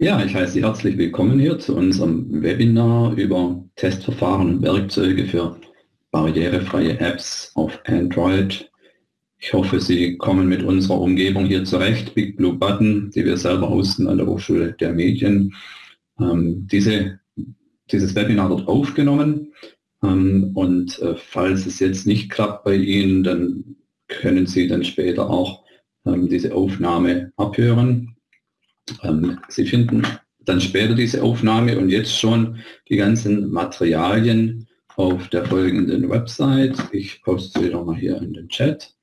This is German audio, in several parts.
Ja, ich heiße Sie herzlich willkommen hier zu unserem Webinar über Testverfahren und Werkzeuge für barrierefreie Apps auf Android. Ich hoffe, Sie kommen mit unserer Umgebung hier zurecht. Big Blue Button, die wir selber hosten an der Hochschule der Medien. Ähm, diese, dieses Webinar wird aufgenommen ähm, und äh, falls es jetzt nicht klappt bei Ihnen, dann können Sie dann später auch ähm, diese Aufnahme abhören. Ähm, Sie finden dann später diese Aufnahme und jetzt schon die ganzen Materialien auf der folgenden Website. Ich poste sie nochmal hier in den Chat.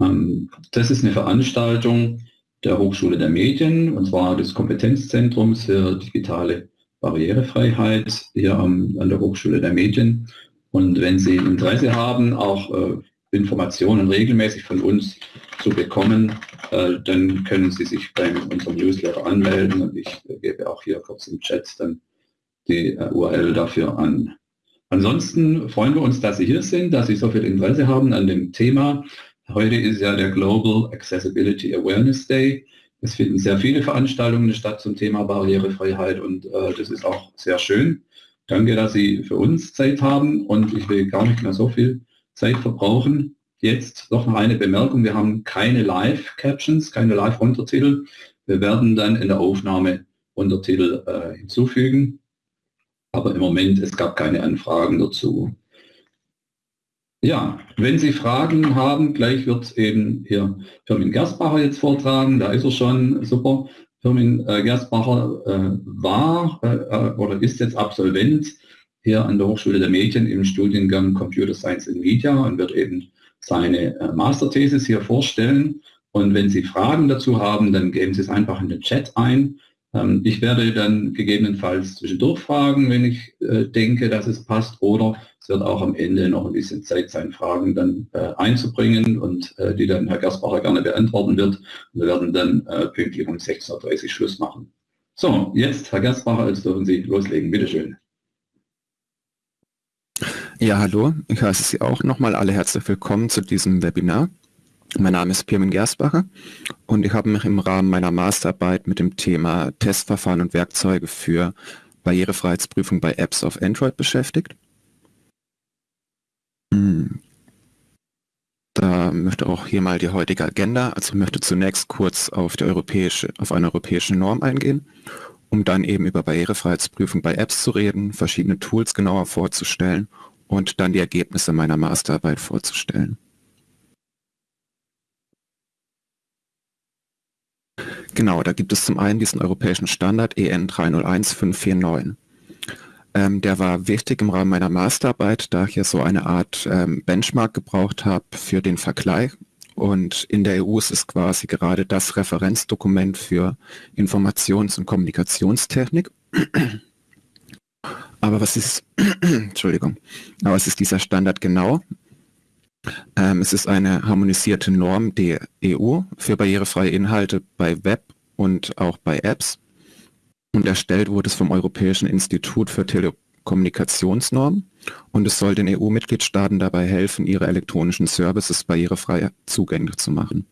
Ähm, das ist eine Veranstaltung der Hochschule der Medien und zwar des Kompetenzzentrums für digitale Barrierefreiheit hier an der Hochschule der Medien. Und wenn Sie Interesse haben, auch äh, Informationen regelmäßig von uns zu bekommen, dann können Sie sich bei unserem Newsletter anmelden und ich äh, gebe auch hier kurz im Chat dann die äh, URL dafür an. Ansonsten freuen wir uns, dass Sie hier sind, dass Sie so viel Interesse haben an dem Thema. Heute ist ja der Global Accessibility Awareness Day. Es finden sehr viele Veranstaltungen statt zum Thema Barrierefreiheit und äh, das ist auch sehr schön. Danke, dass Sie für uns Zeit haben und ich will gar nicht mehr so viel Zeit verbrauchen. Jetzt noch eine Bemerkung, wir haben keine Live-Captions, keine Live-Untertitel. Wir werden dann in der Aufnahme Untertitel äh, hinzufügen. Aber im Moment, es gab keine Anfragen dazu. Ja, wenn Sie Fragen haben, gleich wird eben hier Firmin Gersbacher jetzt vortragen. Da ist er schon, super. Firmin äh, Gersbacher äh, war äh, äh, oder ist jetzt Absolvent hier an der Hochschule der Medien im Studiengang Computer Science and Media und wird eben seine äh, Masterthesis hier vorstellen. Und wenn Sie Fragen dazu haben, dann geben Sie es einfach in den Chat ein. Ähm, ich werde dann gegebenenfalls zwischendurch fragen, wenn ich äh, denke, dass es passt. Oder es wird auch am Ende noch ein bisschen Zeit sein, Fragen dann äh, einzubringen und die dann Herr Gersbacher gerne beantworten wird. wir werden dann pünktlich um 16.30 Uhr Schluss machen. So, jetzt Herr Gersbacher, jetzt dürfen Sie loslegen. Bitte schön. Ja, hallo. Ich heiße Sie auch nochmal alle herzlich willkommen zu diesem Webinar. Mein Name ist Pirmin Gersbacher und ich habe mich im Rahmen meiner Masterarbeit mit dem Thema Testverfahren und Werkzeuge für Barrierefreiheitsprüfung bei Apps auf Android beschäftigt. Hm. Da möchte auch hier mal die heutige Agenda, also ich möchte zunächst kurz auf, die europäische, auf eine europäische Norm eingehen, um dann eben über Barrierefreiheitsprüfung bei Apps zu reden, verschiedene Tools genauer vorzustellen und dann die Ergebnisse meiner Masterarbeit vorzustellen. Genau, da gibt es zum einen diesen europäischen Standard EN 301549. Ähm, der war wichtig im Rahmen meiner Masterarbeit, da ich ja so eine Art ähm, Benchmark gebraucht habe für den Vergleich. Und in der EU ist es quasi gerade das Referenzdokument für Informations- und Kommunikationstechnik. Aber was ist, Entschuldigung, aber was ist dieser Standard genau? Ähm, es ist eine harmonisierte Norm der EU für barrierefreie Inhalte bei Web und auch bei Apps. Und erstellt wurde es vom Europäischen Institut für Telekommunikationsnormen und es soll den EU-Mitgliedstaaten dabei helfen, ihre elektronischen Services barrierefrei zugänglich zu machen.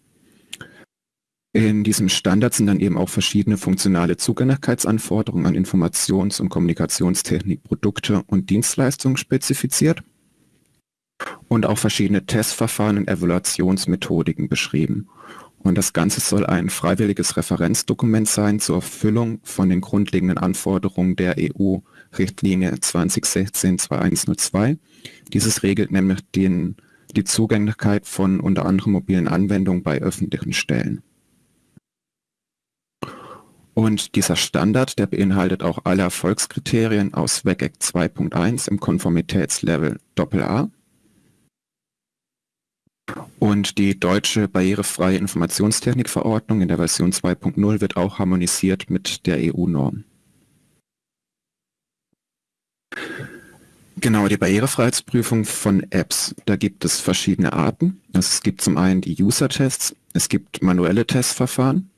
In diesem Standard sind dann eben auch verschiedene funktionale Zugänglichkeitsanforderungen an Informations- und Kommunikationstechnik, Produkte und Dienstleistungen spezifiziert und auch verschiedene Testverfahren und Evaluationsmethodiken beschrieben. Und das Ganze soll ein freiwilliges Referenzdokument sein zur Erfüllung von den grundlegenden Anforderungen der EU-Richtlinie 2016-2102. Dieses regelt nämlich den, die Zugänglichkeit von unter anderem mobilen Anwendungen bei öffentlichen Stellen. Und dieser Standard, der beinhaltet auch alle Erfolgskriterien aus WCAG 2.1 im Konformitätslevel AA. Und die deutsche barrierefreie Informationstechnikverordnung in der Version 2.0 wird auch harmonisiert mit der EU-Norm. Genau, die Barrierefreiheitsprüfung von Apps. Da gibt es verschiedene Arten. Also es gibt zum einen die User-Tests, es gibt manuelle Testverfahren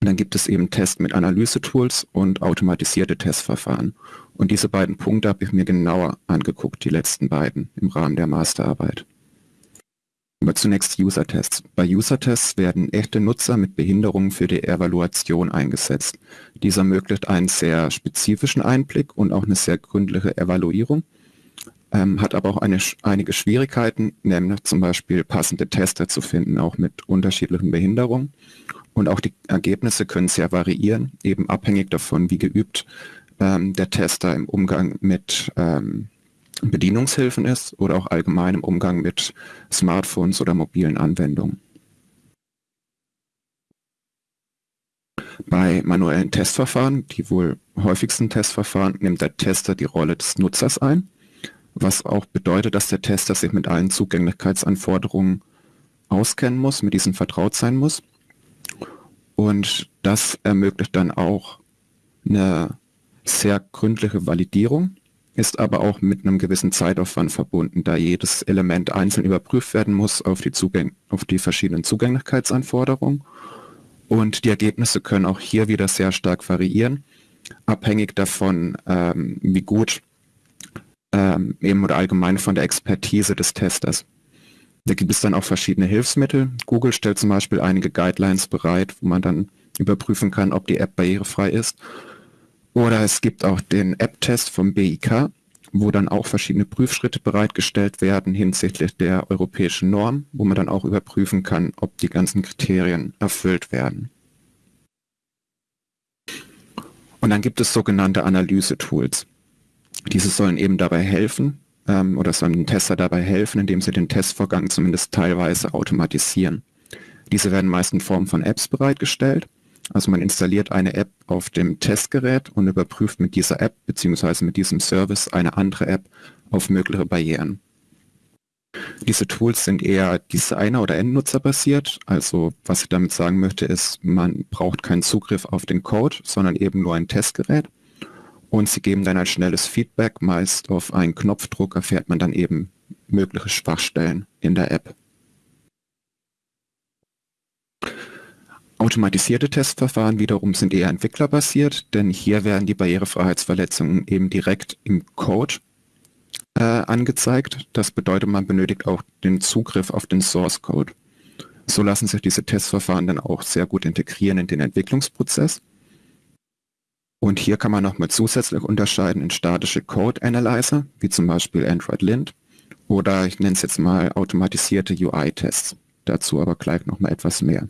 und dann gibt es eben Tests mit Analyse-Tools und automatisierte Testverfahren. Und diese beiden Punkte habe ich mir genauer angeguckt, die letzten beiden, im Rahmen der Masterarbeit. Aber zunächst User-Tests. Bei User-Tests werden echte Nutzer mit Behinderungen für die Evaluation eingesetzt. Dies ermöglicht einen sehr spezifischen Einblick und auch eine sehr gründliche Evaluierung, ähm, hat aber auch eine, einige Schwierigkeiten, nämlich zum Beispiel passende Tester zu finden, auch mit unterschiedlichen Behinderungen. Und auch die Ergebnisse können sehr variieren, eben abhängig davon, wie geübt ähm, der Tester im Umgang mit ähm, Bedienungshilfen ist oder auch allgemein im Umgang mit Smartphones oder mobilen Anwendungen. Bei manuellen Testverfahren, die wohl häufigsten Testverfahren, nimmt der Tester die Rolle des Nutzers ein, was auch bedeutet, dass der Tester sich mit allen Zugänglichkeitsanforderungen auskennen muss, mit diesen vertraut sein muss. Und das ermöglicht dann auch eine sehr gründliche Validierung ist aber auch mit einem gewissen Zeitaufwand verbunden, da jedes Element einzeln überprüft werden muss auf die, Zugäng auf die verschiedenen Zugänglichkeitsanforderungen. Und die Ergebnisse können auch hier wieder sehr stark variieren, abhängig davon, ähm, wie gut ähm, eben oder allgemein von der Expertise des Testers. Da gibt es dann auch verschiedene Hilfsmittel. Google stellt zum Beispiel einige Guidelines bereit, wo man dann überprüfen kann, ob die App barrierefrei ist. Oder es gibt auch den App-Test vom BIK, wo dann auch verschiedene Prüfschritte bereitgestellt werden hinsichtlich der europäischen Norm, wo man dann auch überprüfen kann, ob die ganzen Kriterien erfüllt werden. Und dann gibt es sogenannte Analyse-Tools. Diese sollen eben dabei helfen, ähm, oder sollen den Tester dabei helfen, indem sie den Testvorgang zumindest teilweise automatisieren. Diese werden meist in Form von Apps bereitgestellt also man installiert eine App auf dem Testgerät und überprüft mit dieser App bzw. mit diesem Service eine andere App auf mögliche Barrieren. Diese Tools sind eher Designer- oder Endnutzer-basiert. Also was ich damit sagen möchte, ist, man braucht keinen Zugriff auf den Code, sondern eben nur ein Testgerät. Und sie geben dann ein schnelles Feedback. Meist auf einen Knopfdruck erfährt man dann eben mögliche Schwachstellen in der App. Automatisierte Testverfahren wiederum sind eher entwicklerbasiert, denn hier werden die Barrierefreiheitsverletzungen eben direkt im Code äh, angezeigt. Das bedeutet, man benötigt auch den Zugriff auf den Source Code. So lassen sich diese Testverfahren dann auch sehr gut integrieren in den Entwicklungsprozess. Und hier kann man nochmal zusätzlich unterscheiden in statische Code Analyzer, wie zum Beispiel Android Lint, oder ich nenne es jetzt mal automatisierte UI-Tests. Dazu aber gleich nochmal etwas mehr.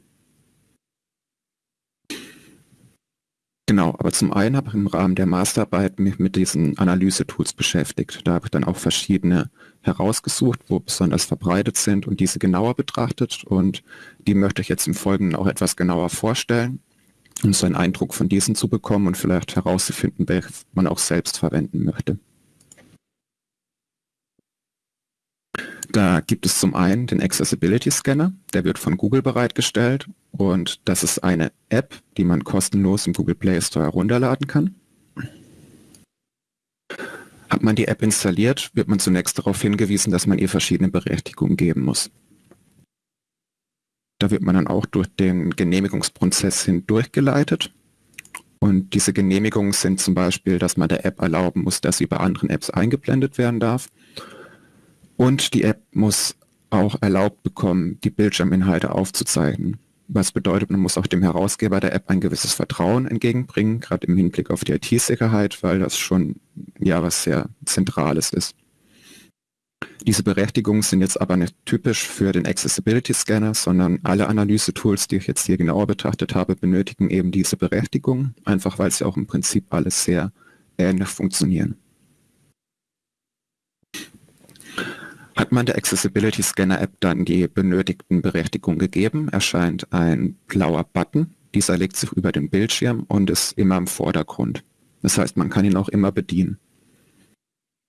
Genau, aber zum einen habe ich im Rahmen der Masterarbeit mich mit diesen Analyse-Tools beschäftigt. Da habe ich dann auch verschiedene herausgesucht, wo besonders verbreitet sind und diese genauer betrachtet und die möchte ich jetzt im Folgenden auch etwas genauer vorstellen, um so einen Eindruck von diesen zu bekommen und vielleicht herauszufinden, welche man auch selbst verwenden möchte. Da gibt es zum einen den Accessibility Scanner, der wird von Google bereitgestellt und das ist eine App, die man kostenlos im Google Play Store herunterladen kann. Hat man die App installiert, wird man zunächst darauf hingewiesen, dass man ihr verschiedene Berechtigungen geben muss. Da wird man dann auch durch den Genehmigungsprozess hindurchgeleitet. Und diese Genehmigungen sind zum Beispiel, dass man der App erlauben muss, dass sie bei anderen Apps eingeblendet werden darf und die App muss auch erlaubt bekommen, die Bildschirminhalte aufzuzeichnen. Was bedeutet, man muss auch dem Herausgeber der App ein gewisses Vertrauen entgegenbringen, gerade im Hinblick auf die IT-Sicherheit, weil das schon ja was sehr Zentrales ist. Diese Berechtigungen sind jetzt aber nicht typisch für den Accessibility Scanner, sondern alle Analyse-Tools, die ich jetzt hier genauer betrachtet habe, benötigen eben diese Berechtigung, einfach weil sie auch im Prinzip alles sehr ähnlich funktionieren. Hat man der Accessibility Scanner App dann die benötigten Berechtigungen gegeben, erscheint ein blauer Button. Dieser legt sich über den Bildschirm und ist immer im Vordergrund. Das heißt, man kann ihn auch immer bedienen.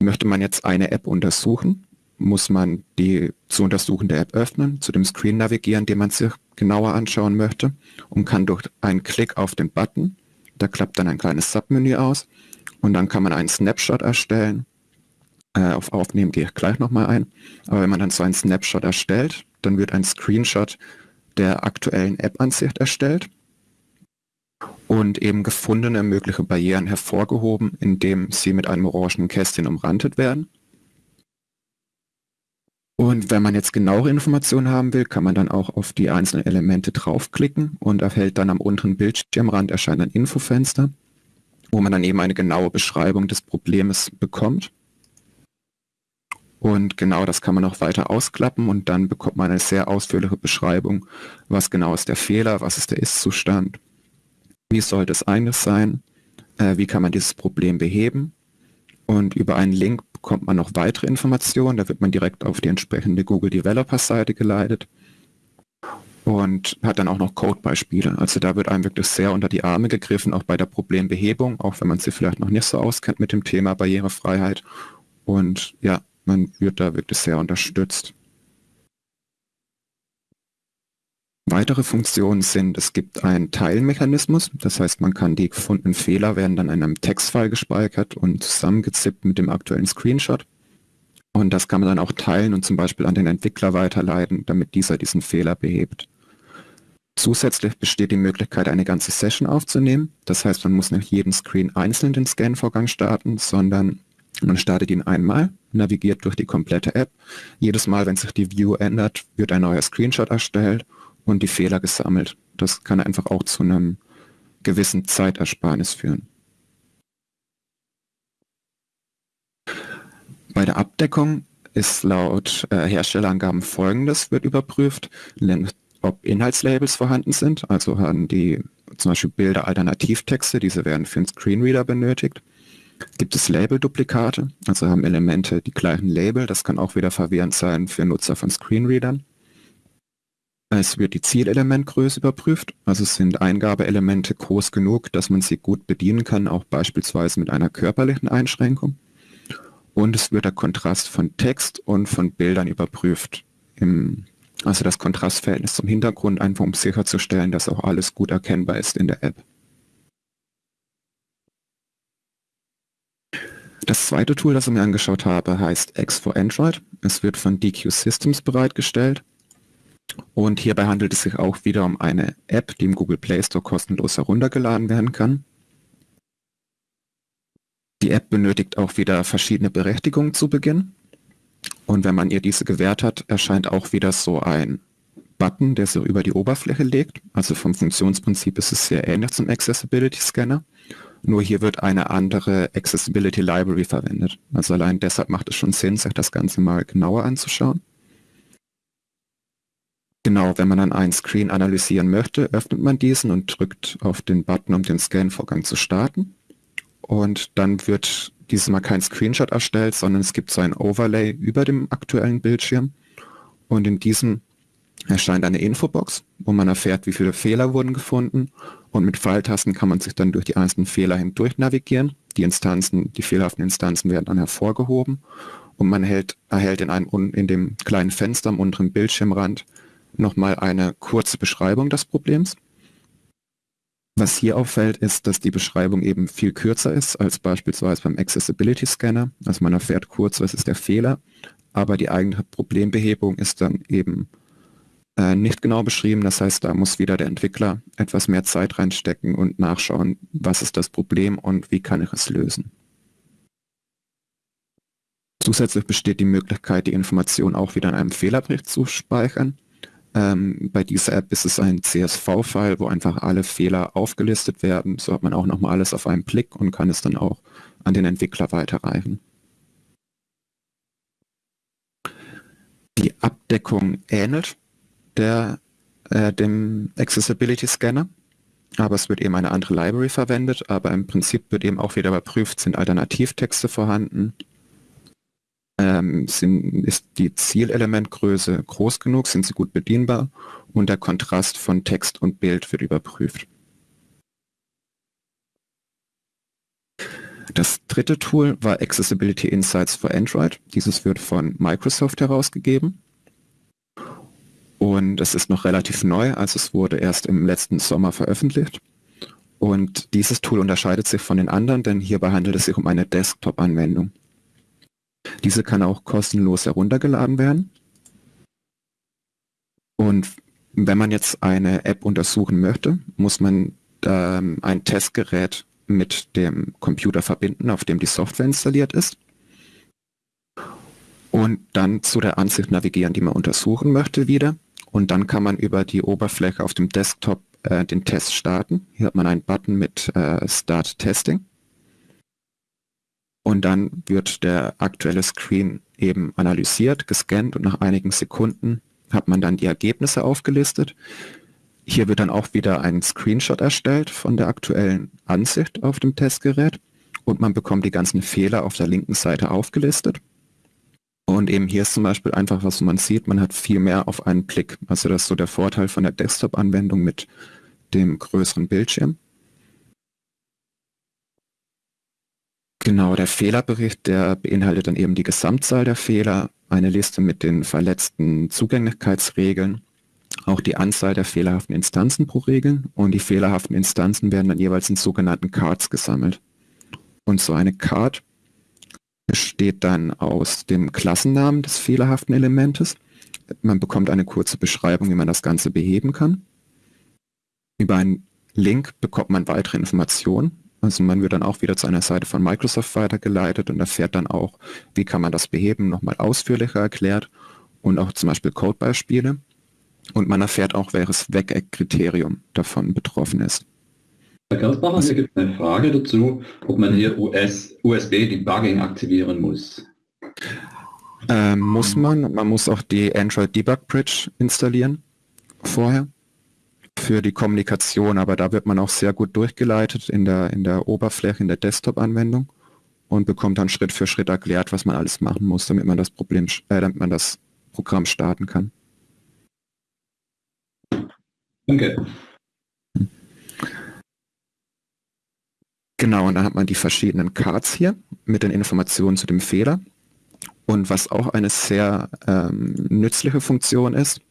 Möchte man jetzt eine App untersuchen, muss man die zu untersuchende App öffnen, zu dem Screen navigieren, den man sich genauer anschauen möchte und kann durch einen Klick auf den Button, da klappt dann ein kleines Submenü aus und dann kann man einen Snapshot erstellen äh, auf Aufnehmen gehe ich gleich nochmal ein. Aber wenn man dann so einen Snapshot erstellt, dann wird ein Screenshot der aktuellen App-Ansicht erstellt und eben gefundene mögliche Barrieren hervorgehoben, indem sie mit einem orangen Kästchen umrandet werden. Und wenn man jetzt genauere Informationen haben will, kann man dann auch auf die einzelnen Elemente draufklicken und erhält dann am unteren Bildschirmrand erscheint ein Infofenster, wo man dann eben eine genaue Beschreibung des Problems bekommt. Und genau das kann man auch weiter ausklappen und dann bekommt man eine sehr ausführliche Beschreibung, was genau ist der Fehler, was ist der Ist-Zustand, wie sollte es eigentlich sein, äh, wie kann man dieses Problem beheben. Und über einen Link bekommt man noch weitere Informationen. Da wird man direkt auf die entsprechende Google Developer Seite geleitet und hat dann auch noch Codebeispiele. Also da wird einem wirklich sehr unter die Arme gegriffen, auch bei der Problembehebung, auch wenn man sich vielleicht noch nicht so auskennt mit dem Thema Barrierefreiheit. Und ja, man wird da wirklich sehr unterstützt. Weitere Funktionen sind, es gibt einen Teilmechanismus, das heißt, man kann die gefundenen Fehler werden dann in einem Textfile gespeichert und zusammengezippt mit dem aktuellen Screenshot. Und das kann man dann auch teilen und zum Beispiel an den Entwickler weiterleiten, damit dieser diesen Fehler behebt. Zusätzlich besteht die Möglichkeit, eine ganze Session aufzunehmen. Das heißt, man muss nicht jeden Screen einzeln den Scan-Vorgang starten, sondern man startet ihn einmal, navigiert durch die komplette App. Jedes Mal, wenn sich die View ändert, wird ein neuer Screenshot erstellt und die Fehler gesammelt. Das kann einfach auch zu einem gewissen Zeitersparnis führen. Bei der Abdeckung ist laut äh, Herstellerangaben folgendes wird überprüft, ob Inhaltslabels vorhanden sind, also haben die zum Beispiel Bilder Alternativtexte, diese werden für einen Screenreader benötigt. Gibt es Labelduplikate, also haben Elemente die gleichen Label, das kann auch wieder verwirrend sein für Nutzer von Screenreadern. Es wird die Zielelementgröße überprüft, also sind Eingabeelemente groß genug, dass man sie gut bedienen kann, auch beispielsweise mit einer körperlichen Einschränkung. Und es wird der Kontrast von Text und von Bildern überprüft. Im, also das Kontrastverhältnis zum Hintergrund, einfach um sicherzustellen, dass auch alles gut erkennbar ist in der App. Das zweite Tool, das ich mir angeschaut habe, heißt X for Android. Es wird von DQ Systems bereitgestellt und hierbei handelt es sich auch wieder um eine App, die im Google Play Store kostenlos heruntergeladen werden kann. Die App benötigt auch wieder verschiedene Berechtigungen zu Beginn. Und wenn man ihr diese gewährt hat, erscheint auch wieder so ein Button, der so über die Oberfläche legt. Also vom Funktionsprinzip ist es sehr ähnlich zum Accessibility Scanner. Nur hier wird eine andere Accessibility Library verwendet. Also allein deshalb macht es schon Sinn, sich das Ganze mal genauer anzuschauen. Genau, wenn man dann einen Screen analysieren möchte, öffnet man diesen und drückt auf den Button, um den Scan-Vorgang zu starten. Und dann wird dieses Mal kein Screenshot erstellt, sondern es gibt so ein Overlay über dem aktuellen Bildschirm. Und in diesem erscheint eine Infobox, wo man erfährt, wie viele Fehler wurden gefunden. Und mit Pfeiltasten kann man sich dann durch die einzelnen Fehler hindurch navigieren. Die Instanzen, die fehlerhaften Instanzen werden dann hervorgehoben. Und man hält, erhält in, einem, in dem kleinen Fenster am unteren Bildschirmrand nochmal eine kurze Beschreibung des Problems. Was hier auffällt, ist, dass die Beschreibung eben viel kürzer ist als beispielsweise beim Accessibility Scanner. Also man erfährt kurz, was ist der Fehler, aber die eigene Problembehebung ist dann eben äh, nicht genau beschrieben. Das heißt, da muss wieder der Entwickler etwas mehr Zeit reinstecken und nachschauen, was ist das Problem und wie kann ich es lösen. Zusätzlich besteht die Möglichkeit, die Information auch wieder in einem Fehlerbericht zu speichern. Ähm, bei dieser App ist es ein CSV-File, wo einfach alle Fehler aufgelistet werden. So hat man auch nochmal alles auf einen Blick und kann es dann auch an den Entwickler weiterreichen. Die Abdeckung ähnelt der, äh, dem Accessibility Scanner, aber es wird eben eine andere Library verwendet, aber im Prinzip wird eben auch wieder überprüft, sind Alternativtexte vorhanden, ähm, sind, ist die Zielelementgröße groß genug, sind sie gut bedienbar und der Kontrast von Text und Bild wird überprüft. Das dritte Tool war Accessibility Insights for Android. Dieses wird von Microsoft herausgegeben. Und es ist noch relativ neu, also es wurde erst im letzten Sommer veröffentlicht. Und dieses Tool unterscheidet sich von den anderen, denn hierbei handelt es sich um eine Desktop-Anwendung. Diese kann auch kostenlos heruntergeladen werden. Und wenn man jetzt eine App untersuchen möchte, muss man ähm, ein Testgerät mit dem Computer verbinden, auf dem die Software installiert ist. und dann zu der Ansicht navigieren, die man untersuchen möchte wieder. Und dann kann man über die Oberfläche auf dem Desktop äh, den Test starten. Hier hat man einen Button mit äh, Start Testing. Und dann wird der aktuelle Screen eben analysiert, gescannt und nach einigen Sekunden hat man dann die Ergebnisse aufgelistet. Hier wird dann auch wieder ein Screenshot erstellt von der aktuellen Ansicht auf dem Testgerät und man bekommt die ganzen Fehler auf der linken Seite aufgelistet. Und eben hier ist zum Beispiel einfach, was man sieht, man hat viel mehr auf einen Blick. Also das ist so der Vorteil von der Desktop-Anwendung mit dem größeren Bildschirm. Genau, der Fehlerbericht, der beinhaltet dann eben die Gesamtzahl der Fehler, eine Liste mit den verletzten Zugänglichkeitsregeln, auch die Anzahl der fehlerhaften Instanzen pro Regeln und die fehlerhaften Instanzen werden dann jeweils in sogenannten Cards gesammelt. Und so eine Card besteht dann aus dem Klassennamen des fehlerhaften Elementes. Man bekommt eine kurze Beschreibung, wie man das Ganze beheben kann. Über einen Link bekommt man weitere Informationen. Also man wird dann auch wieder zu einer Seite von Microsoft weitergeleitet und erfährt dann auch, wie kann man das beheben, nochmal ausführlicher erklärt und auch zum Beispiel Codebeispiele. Und man erfährt auch, welches Weg-Kriterium davon betroffen ist. Herr Gersbacher, hier gibt es eine Frage dazu, ob man hier US, USB-Debugging aktivieren muss. Ähm, muss man. Man muss auch die Android Debug Bridge installieren vorher für die Kommunikation, aber da wird man auch sehr gut durchgeleitet in der, in der Oberfläche, in der Desktop-Anwendung und bekommt dann Schritt für Schritt erklärt, was man alles machen muss, damit man das Problem, äh, damit man das Programm starten kann. Danke. Genau, und dann hat man die verschiedenen Cards hier mit den Informationen zu dem Fehler. Und was auch eine sehr ähm, nützliche Funktion ist,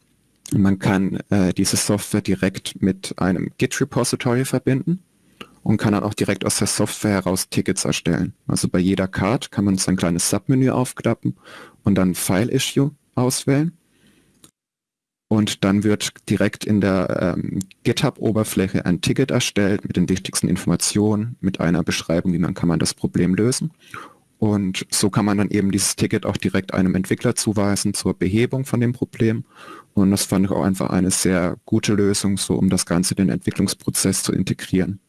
man kann äh, diese Software direkt mit einem Git-Repository verbinden und kann dann auch direkt aus der Software heraus Tickets erstellen. Also bei jeder Card kann man sein kleines Submenü aufklappen und dann File Issue auswählen und dann wird direkt in der ähm, GitHub-Oberfläche ein Ticket erstellt mit den wichtigsten Informationen, mit einer Beschreibung, wie man kann man das Problem lösen. Und so kann man dann eben dieses Ticket auch direkt einem Entwickler zuweisen zur Behebung von dem Problem. Und das fand ich auch einfach eine sehr gute Lösung, so um das Ganze den Entwicklungsprozess zu integrieren.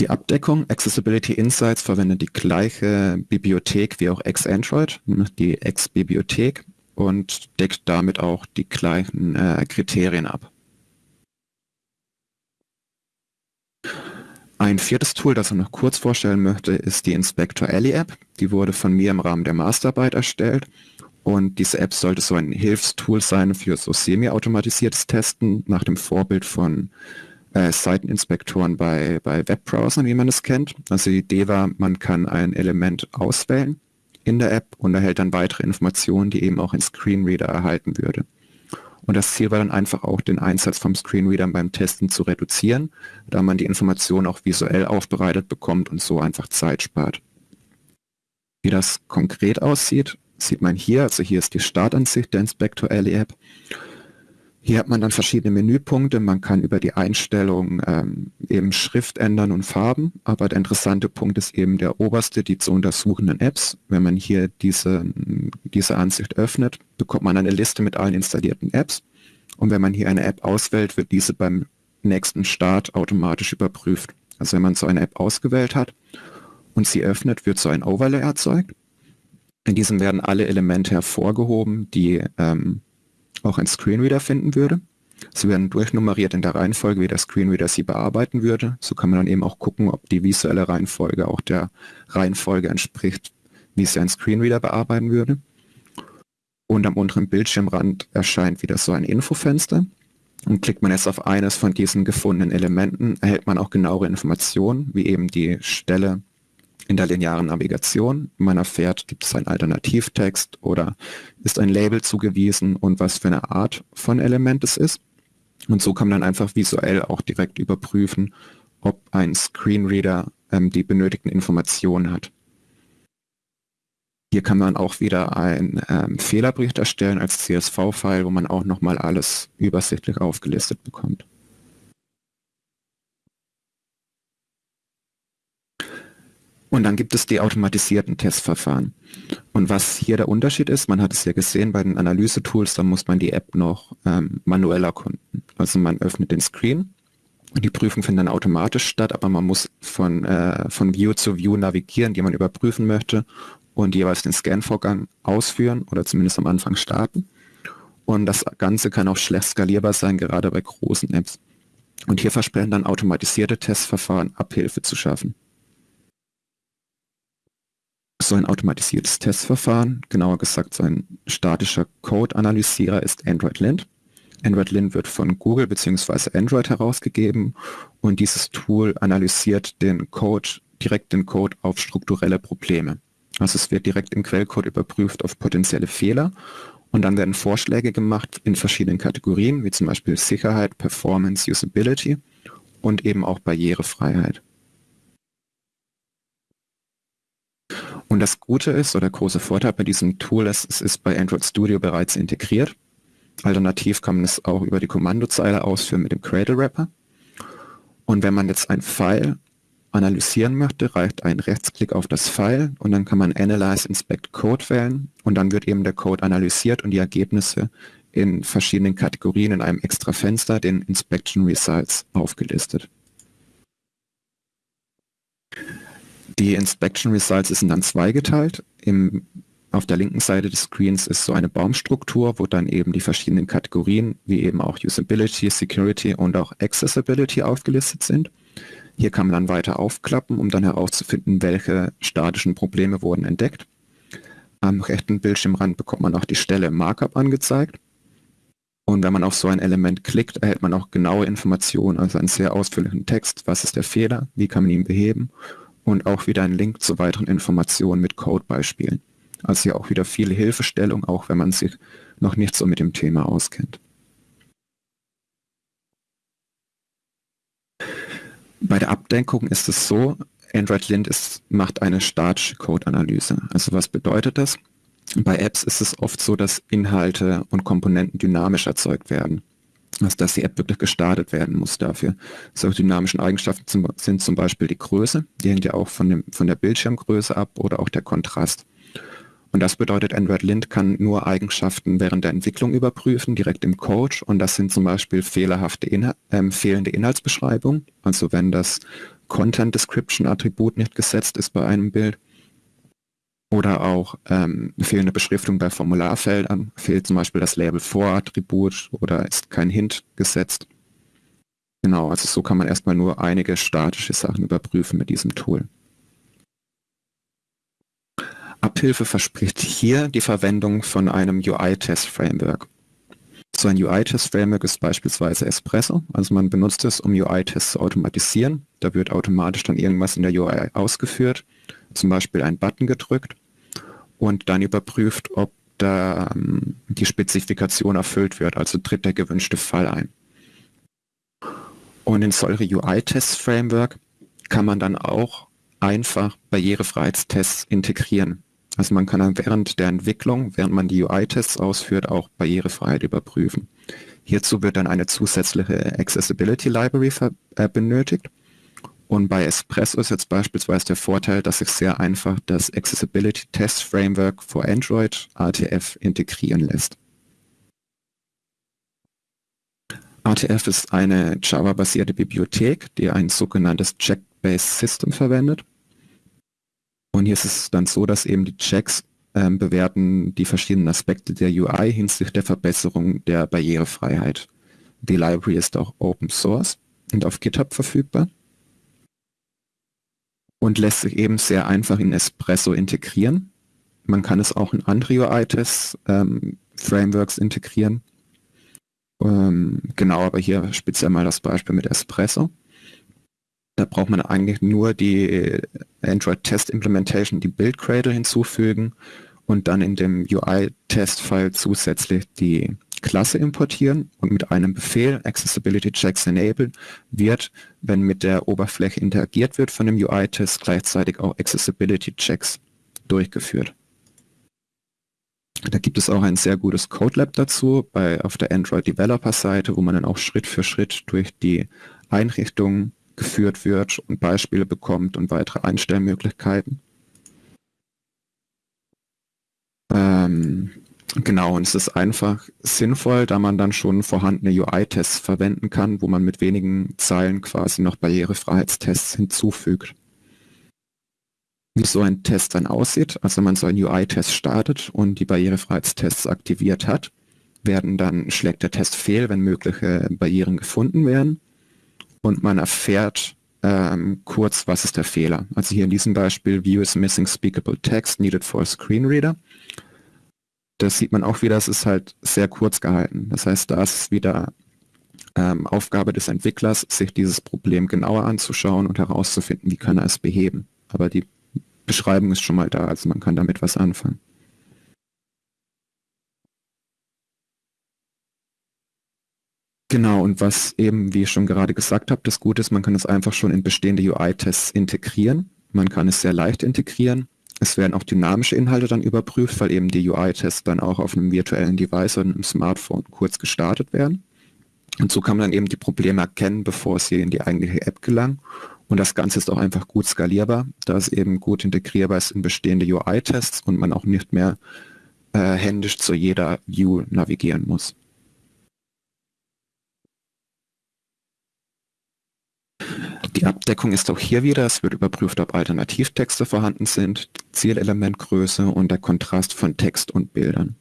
Die Abdeckung Accessibility Insights verwendet die gleiche Bibliothek wie auch X-Android, die X-Bibliothek und deckt damit auch die gleichen äh, Kriterien ab. Ein viertes Tool, das ich noch kurz vorstellen möchte, ist die Inspector Alley App. Die wurde von mir im Rahmen der Masterarbeit erstellt und diese App sollte so ein Hilfstool sein für so semi-automatisiertes Testen nach dem Vorbild von äh, Seiteninspektoren bei, bei Webbrowsern, wie man es kennt. Also die Idee war, man kann ein Element auswählen in der App und erhält dann weitere Informationen, die eben auch ein Screenreader erhalten würde. Und das Ziel war dann einfach auch, den Einsatz vom Screenreader beim Testen zu reduzieren, da man die Informationen auch visuell aufbereitet bekommt und so einfach Zeit spart. Wie das konkret aussieht, sieht man hier, also hier ist die Startansicht der Inspector Alley App hier hat man dann verschiedene Menüpunkte. Man kann über die Einstellung ähm, eben Schrift ändern und Farben. Aber der interessante Punkt ist eben der oberste, die zu untersuchenden Apps. Wenn man hier diese, diese Ansicht öffnet, bekommt man eine Liste mit allen installierten Apps. Und wenn man hier eine App auswählt, wird diese beim nächsten Start automatisch überprüft. Also wenn man so eine App ausgewählt hat und sie öffnet, wird so ein Overlay erzeugt. In diesem werden alle Elemente hervorgehoben, die ähm, auch ein Screenreader finden würde. Sie werden durchnummeriert in der Reihenfolge, wie der Screenreader sie bearbeiten würde. So kann man dann eben auch gucken, ob die visuelle Reihenfolge auch der Reihenfolge entspricht, wie sie ein Screenreader bearbeiten würde. Und am unteren Bildschirmrand erscheint wieder so ein Infofenster. Und klickt man jetzt auf eines von diesen gefundenen Elementen, erhält man auch genauere Informationen, wie eben die Stelle in der linearen Navigation. Man erfährt, gibt es einen Alternativtext oder ist ein Label zugewiesen und was für eine Art von Element es ist. Und so kann man dann einfach visuell auch direkt überprüfen, ob ein Screenreader ähm, die benötigten Informationen hat. Hier kann man auch wieder einen ähm, Fehlerbericht erstellen als CSV-File, wo man auch nochmal alles übersichtlich aufgelistet bekommt. Und dann gibt es die automatisierten Testverfahren. Und was hier der Unterschied ist, man hat es ja gesehen bei den Analyse-Tools, da muss man die App noch ähm, manuell erkunden. Also man öffnet den Screen, die Prüfung findet dann automatisch statt, aber man muss von, äh, von View zu View navigieren, die man überprüfen möchte und jeweils den Scan-Vorgang ausführen oder zumindest am Anfang starten. Und das Ganze kann auch schlecht skalierbar sein, gerade bei großen Apps. Und hier versprechen dann automatisierte Testverfahren Abhilfe zu schaffen so ein automatisiertes Testverfahren, genauer gesagt so ein statischer Code-Analysierer ist Android Lint. Android Lint wird von Google bzw. Android herausgegeben und dieses Tool analysiert den Code, direkt den Code auf strukturelle Probleme. Also es wird direkt im Quellcode überprüft auf potenzielle Fehler und dann werden Vorschläge gemacht in verschiedenen Kategorien, wie zum Beispiel Sicherheit, Performance, Usability und eben auch Barrierefreiheit. Und das Gute ist, oder der große Vorteil bei diesem Tool ist, es ist bei Android Studio bereits integriert. Alternativ kann man es auch über die Kommandozeile ausführen mit dem Cradle Wrapper. Und wenn man jetzt ein File analysieren möchte, reicht ein Rechtsklick auf das File und dann kann man Analyze Inspect Code wählen und dann wird eben der Code analysiert und die Ergebnisse in verschiedenen Kategorien in einem extra Fenster, den Inspection Results, aufgelistet. Die Inspection Results sind dann zweigeteilt. Im, auf der linken Seite des Screens ist so eine Baumstruktur, wo dann eben die verschiedenen Kategorien, wie eben auch Usability, Security und auch Accessibility aufgelistet sind. Hier kann man dann weiter aufklappen, um dann herauszufinden, welche statischen Probleme wurden entdeckt. Am rechten Bildschirmrand bekommt man auch die Stelle Markup angezeigt. Und wenn man auf so ein Element klickt, erhält man auch genaue Informationen, also einen sehr ausführlichen Text, was ist der Fehler, wie kann man ihn beheben und auch wieder ein Link zu weiteren Informationen mit Codebeispielen. Also hier auch wieder viele Hilfestellung, auch wenn man sich noch nicht so mit dem Thema auskennt. Bei der Abdenkung ist es so, Android Lint ist, macht eine statische Code-Analyse. Also was bedeutet das? Bei Apps ist es oft so, dass Inhalte und Komponenten dynamisch erzeugt werden dass, dass die App wirklich gestartet werden muss dafür. Solche dynamischen Eigenschaften zum, sind zum Beispiel die Größe, die hängt ja auch von, dem, von der Bildschirmgröße ab oder auch der Kontrast. Und das bedeutet, Android Lint kann nur Eigenschaften während der Entwicklung überprüfen, direkt im Code. Und das sind zum Beispiel fehlerhafte Inhal äh, fehlende Inhaltsbeschreibung. Also wenn das Content Description Attribut nicht gesetzt ist bei einem Bild oder auch ähm, fehlende Beschriftung bei Formularfeldern, fehlt zum Beispiel das Label For-Attribut oder ist kein Hint gesetzt. Genau, also so kann man erstmal nur einige statische Sachen überprüfen mit diesem Tool. Abhilfe verspricht hier die Verwendung von einem UI-Test-Framework. So ein UI-Test-Framework ist beispielsweise Espresso, also man benutzt es, um UI-Tests zu automatisieren. Da wird automatisch dann irgendwas in der UI ausgeführt zum Beispiel einen Button gedrückt und dann überprüft, ob da ähm, die Spezifikation erfüllt wird, also tritt der gewünschte Fall ein. Und in solche UI-Test-Framework kann man dann auch einfach Barrierefreiheitstests integrieren. Also man kann dann während der Entwicklung, während man die UI-Tests ausführt, auch Barrierefreiheit überprüfen. Hierzu wird dann eine zusätzliche Accessibility Library äh, benötigt und bei Espresso ist jetzt beispielsweise der Vorteil, dass sich sehr einfach das Accessibility Test Framework für Android ATF integrieren lässt. ATF ist eine Java-basierte Bibliothek, die ein sogenanntes Check-Based System verwendet. Und hier ist es dann so, dass eben die Checks ähm, bewerten die verschiedenen Aspekte der UI hinsichtlich der Verbesserung der Barrierefreiheit. Die Library ist auch Open Source und auf GitHub verfügbar und lässt sich eben sehr einfach in Espresso integrieren. Man kann es auch in andere UI-Tests ähm, Frameworks integrieren. Ähm, genau, aber hier speziell mal das Beispiel mit Espresso. Da braucht man eigentlich nur die Android Test Implementation, die Build Cradle hinzufügen und dann in dem UI-Test-File zusätzlich die Klasse importieren und mit einem Befehl Accessibility Checks Enable wird, wenn mit der Oberfläche interagiert wird von dem UI-Test, gleichzeitig auch Accessibility Checks durchgeführt. Da gibt es auch ein sehr gutes Codelab dazu bei, auf der Android Developer Seite, wo man dann auch Schritt für Schritt durch die Einrichtung geführt wird und Beispiele bekommt und weitere Einstellmöglichkeiten. Ähm, genau, und es ist einfach sinnvoll, da man dann schon vorhandene UI-Tests verwenden kann, wo man mit wenigen Zeilen quasi noch Barrierefreiheitstests hinzufügt. Wie so ein Test dann aussieht, also man so einen UI-Test startet und die Barrierefreiheitstests aktiviert hat, werden dann schlägt der Test fehl, wenn mögliche Barrieren gefunden werden und man erfährt ähm, kurz, was ist der Fehler. Also hier in diesem Beispiel, View is missing speakable text needed for a screen reader das sieht man auch wieder, es ist halt sehr kurz gehalten. Das heißt, da ist es wieder ähm, Aufgabe des Entwicklers, sich dieses Problem genauer anzuschauen und herauszufinden, wie kann er es beheben. Aber die Beschreibung ist schon mal da, also man kann damit was anfangen. Genau, und was eben, wie ich schon gerade gesagt habe, das Gute ist, man kann es einfach schon in bestehende UI-Tests integrieren. Man kann es sehr leicht integrieren. Es werden auch dynamische Inhalte dann überprüft, weil eben die UI-Tests dann auch auf einem virtuellen Device oder einem Smartphone kurz gestartet werden. Und so kann man dann eben die Probleme erkennen, bevor sie in die eigentliche App gelangen. Und das Ganze ist auch einfach gut skalierbar, da es eben gut integrierbar ist in bestehende UI-Tests und man auch nicht mehr äh, händisch zu jeder View navigieren muss. Die Abdeckung ist auch hier wieder, es wird überprüft, ob Alternativtexte vorhanden sind, Zielelementgröße und der Kontrast von Text und Bildern.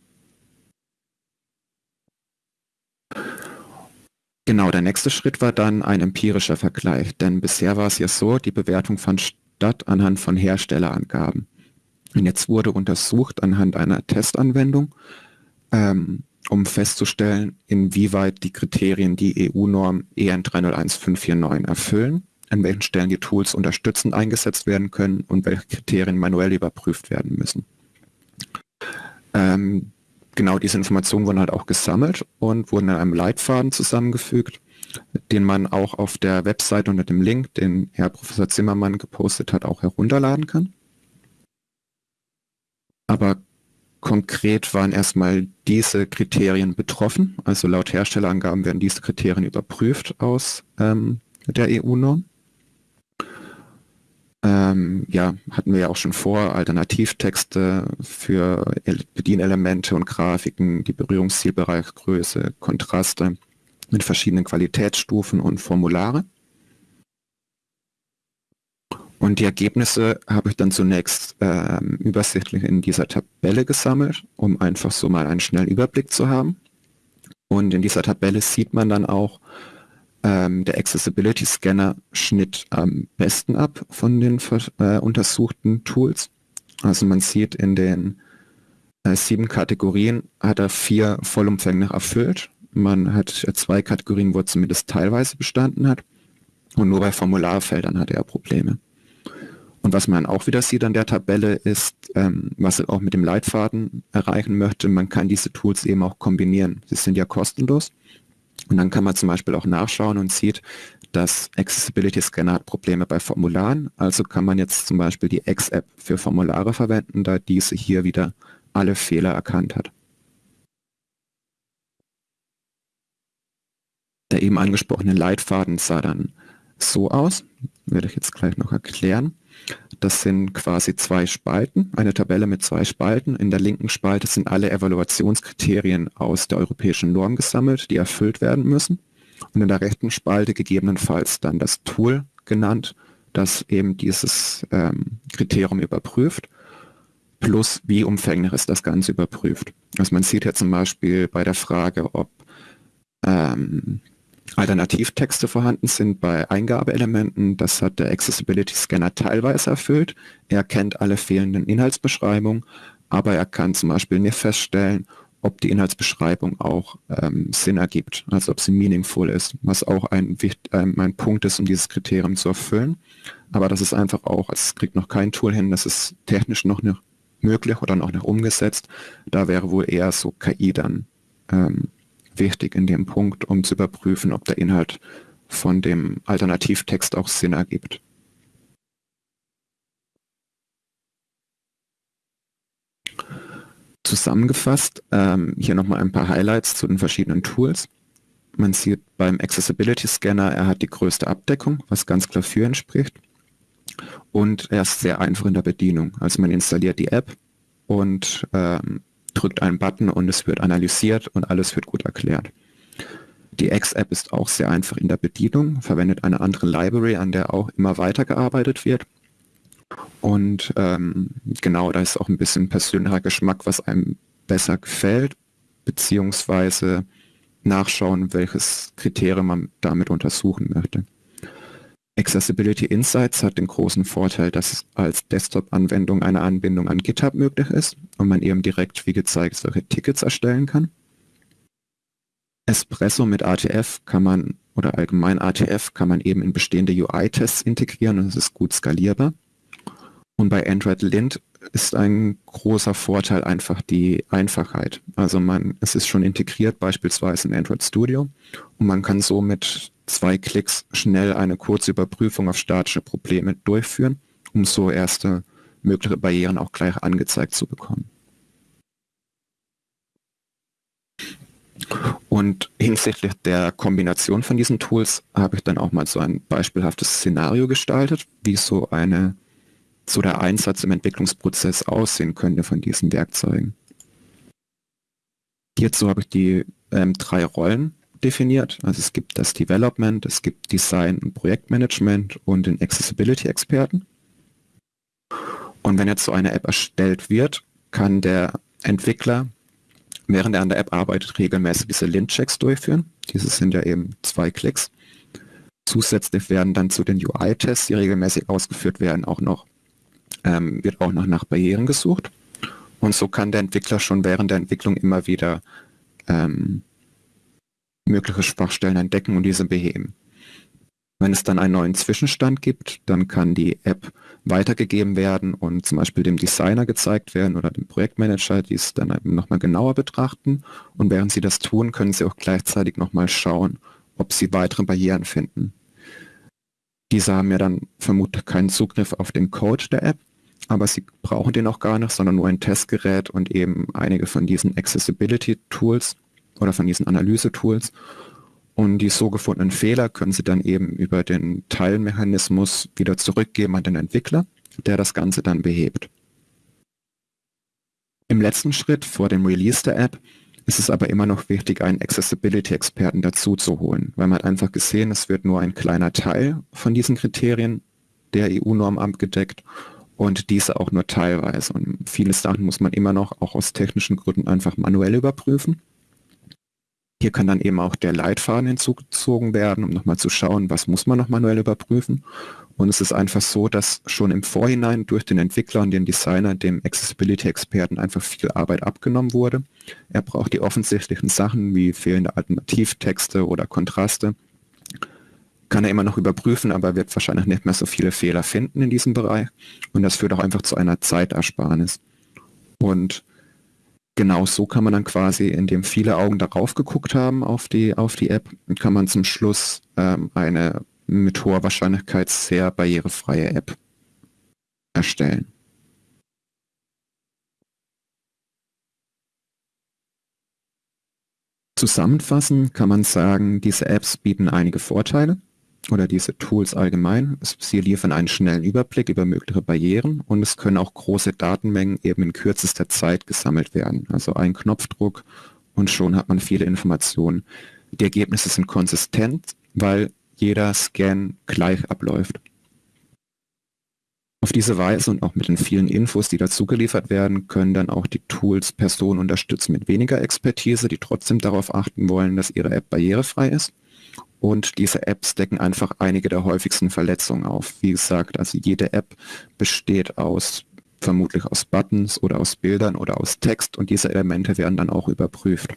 Genau, der nächste Schritt war dann ein empirischer Vergleich, denn bisher war es ja so, die Bewertung fand statt anhand von Herstellerangaben. Und jetzt wurde untersucht anhand einer Testanwendung, ähm, um festzustellen, inwieweit die Kriterien die EU-Norm EN 301549 erfüllen an welchen Stellen die Tools unterstützend eingesetzt werden können und welche Kriterien manuell überprüft werden müssen. Ähm, genau diese Informationen wurden halt auch gesammelt und wurden in einem Leitfaden zusammengefügt, den man auch auf der Website unter dem Link, den Herr Professor Zimmermann gepostet hat, auch herunterladen kann. Aber konkret waren erstmal diese Kriterien betroffen. Also laut Herstellerangaben werden diese Kriterien überprüft aus ähm, der EU-Norm. Ähm, ja, hatten wir ja auch schon vor, Alternativtexte für Bedienelemente und Grafiken, die Berührungszielbereichgröße, Kontraste mit verschiedenen Qualitätsstufen und Formulare. Und die Ergebnisse habe ich dann zunächst ähm, übersichtlich in dieser Tabelle gesammelt, um einfach so mal einen schnellen Überblick zu haben. Und in dieser Tabelle sieht man dann auch, ähm, der Accessibility Scanner schnitt am besten ab von den äh, untersuchten Tools. Also man sieht in den äh, sieben Kategorien hat er vier vollumfänglich erfüllt. Man hat äh, zwei Kategorien, wo er zumindest teilweise bestanden hat. Und nur bei Formularfeldern hat er Probleme. Und was man auch wieder sieht an der Tabelle ist, ähm, was er auch mit dem Leitfaden erreichen möchte, man kann diese Tools eben auch kombinieren. Sie sind ja kostenlos und dann kann man zum Beispiel auch nachschauen und sieht, dass Accessibility Scanner hat Probleme bei Formularen. Also kann man jetzt zum Beispiel die X-App für Formulare verwenden, da diese hier wieder alle Fehler erkannt hat. Der eben angesprochene Leitfaden sah dann so aus, werde ich jetzt gleich noch erklären. Das sind quasi zwei Spalten, eine Tabelle mit zwei Spalten. In der linken Spalte sind alle Evaluationskriterien aus der europäischen Norm gesammelt, die erfüllt werden müssen. Und in der rechten Spalte gegebenenfalls dann das Tool genannt, das eben dieses ähm, Kriterium überprüft, plus wie umfänglich ist das Ganze überprüft. Also man sieht ja zum Beispiel bei der Frage, ob ähm, Alternativtexte vorhanden sind bei Eingabeelementen. Das hat der Accessibility Scanner teilweise erfüllt. Er kennt alle fehlenden Inhaltsbeschreibungen, aber er kann zum Beispiel nicht feststellen, ob die Inhaltsbeschreibung auch ähm, Sinn ergibt, also ob sie meaningful ist, was auch ein, ähm, ein Punkt ist, um dieses Kriterium zu erfüllen. Aber das ist einfach auch, es kriegt noch kein Tool hin, das ist technisch noch nicht möglich oder noch nicht umgesetzt. Da wäre wohl eher so KI dann ähm, wichtig in dem Punkt, um zu überprüfen, ob der Inhalt von dem Alternativtext auch Sinn ergibt. Zusammengefasst, ähm, hier nochmal ein paar Highlights zu den verschiedenen Tools. Man sieht beim Accessibility Scanner, er hat die größte Abdeckung, was ganz klar für entspricht. Und er ist sehr einfach in der Bedienung. Also man installiert die App und ähm, drückt einen Button und es wird analysiert und alles wird gut erklärt. Die X-App ist auch sehr einfach in der Bedienung, verwendet eine andere Library, an der auch immer weiter gearbeitet wird. Und ähm, genau, da ist auch ein bisschen persönlicher Geschmack, was einem besser gefällt, beziehungsweise nachschauen, welches Kriterium man damit untersuchen möchte. Accessibility Insights hat den großen Vorteil, dass es als Desktop-Anwendung eine Anbindung an GitHub möglich ist und man eben direkt, wie gezeigt, solche Tickets erstellen kann. Espresso mit ATF kann man, oder allgemein ATF, kann man eben in bestehende UI-Tests integrieren und es ist gut skalierbar. Und bei Android Lint ist ein großer Vorteil einfach die Einfachheit. Also man, es ist schon integriert beispielsweise in Android Studio und man kann so mit zwei Klicks schnell eine kurze Überprüfung auf statische Probleme durchführen, um so erste mögliche Barrieren auch gleich angezeigt zu bekommen. Und hinsichtlich der Kombination von diesen Tools habe ich dann auch mal so ein beispielhaftes Szenario gestaltet, wie so eine so der Einsatz im Entwicklungsprozess aussehen könnte von diesen Werkzeugen. Hierzu habe ich die ähm, drei Rollen definiert. Also es gibt das Development, es gibt Design und Projektmanagement und den Accessibility-Experten. Und wenn jetzt so eine App erstellt wird, kann der Entwickler, während er an der App arbeitet, regelmäßig diese Lint-Checks durchführen. Diese sind ja eben zwei Klicks. Zusätzlich werden dann zu den UI-Tests, die regelmäßig ausgeführt werden, auch noch ähm, wird auch noch nach Barrieren gesucht. Und so kann der Entwickler schon während der Entwicklung immer wieder ähm, mögliche Schwachstellen entdecken und diese beheben. Wenn es dann einen neuen Zwischenstand gibt, dann kann die App weitergegeben werden und zum Beispiel dem Designer gezeigt werden oder dem Projektmanager, die es dann nochmal genauer betrachten. Und während sie das tun, können sie auch gleichzeitig nochmal schauen, ob sie weitere Barrieren finden. Diese haben ja dann vermutlich keinen Zugriff auf den Code der App, aber sie brauchen den auch gar nicht, sondern nur ein Testgerät und eben einige von diesen Accessibility-Tools oder von diesen Analyse-Tools. Und die so gefundenen Fehler können sie dann eben über den Teilmechanismus wieder zurückgeben an den Entwickler, der das Ganze dann behebt. Im letzten Schritt vor dem Release der App ist es aber immer noch wichtig, einen Accessibility-Experten dazu zu holen, weil man hat einfach gesehen, es wird nur ein kleiner Teil von diesen Kriterien der EU-Norm abgedeckt und diese auch nur teilweise. Und viele Sachen muss man immer noch auch aus technischen Gründen einfach manuell überprüfen. Hier kann dann eben auch der Leitfaden hinzugezogen werden, um nochmal zu schauen, was muss man noch manuell überprüfen. Und es ist einfach so, dass schon im Vorhinein durch den Entwickler und den Designer dem Accessibility-Experten einfach viel Arbeit abgenommen wurde. Er braucht die offensichtlichen Sachen wie fehlende Alternativtexte oder Kontraste. Kann er immer noch überprüfen, aber wird wahrscheinlich nicht mehr so viele Fehler finden in diesem Bereich. Und das führt auch einfach zu einer Zeitersparnis. Und genau so kann man dann quasi, indem viele Augen darauf geguckt haben auf die, auf die App, kann man zum Schluss ähm, eine mit hoher Wahrscheinlichkeit sehr barrierefreie App erstellen. Zusammenfassend kann man sagen, diese Apps bieten einige Vorteile oder diese Tools allgemein. Sie liefern einen schnellen Überblick über mögliche Barrieren und es können auch große Datenmengen eben in kürzester Zeit gesammelt werden. Also ein Knopfdruck und schon hat man viele Informationen. Die Ergebnisse sind konsistent, weil jeder Scan gleich abläuft. Auf diese Weise und auch mit den vielen Infos, die dazu geliefert werden, können dann auch die Tools Personen unterstützen mit weniger Expertise, die trotzdem darauf achten wollen, dass ihre App barrierefrei ist. Und diese Apps decken einfach einige der häufigsten Verletzungen auf. Wie gesagt, also jede App besteht aus vermutlich aus Buttons oder aus Bildern oder aus Text und diese Elemente werden dann auch überprüft.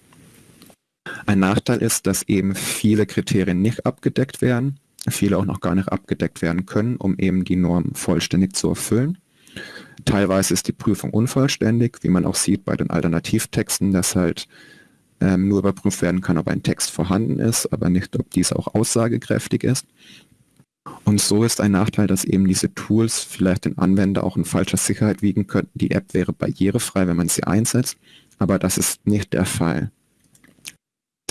Ein Nachteil ist, dass eben viele Kriterien nicht abgedeckt werden, viele auch noch gar nicht abgedeckt werden können, um eben die Norm vollständig zu erfüllen. Teilweise ist die Prüfung unvollständig, wie man auch sieht bei den Alternativtexten, dass halt ähm, nur überprüft werden kann, ob ein Text vorhanden ist, aber nicht, ob dies auch aussagekräftig ist. Und so ist ein Nachteil, dass eben diese Tools vielleicht den Anwender auch in falscher Sicherheit wiegen könnten. Die App wäre barrierefrei, wenn man sie einsetzt, aber das ist nicht der Fall.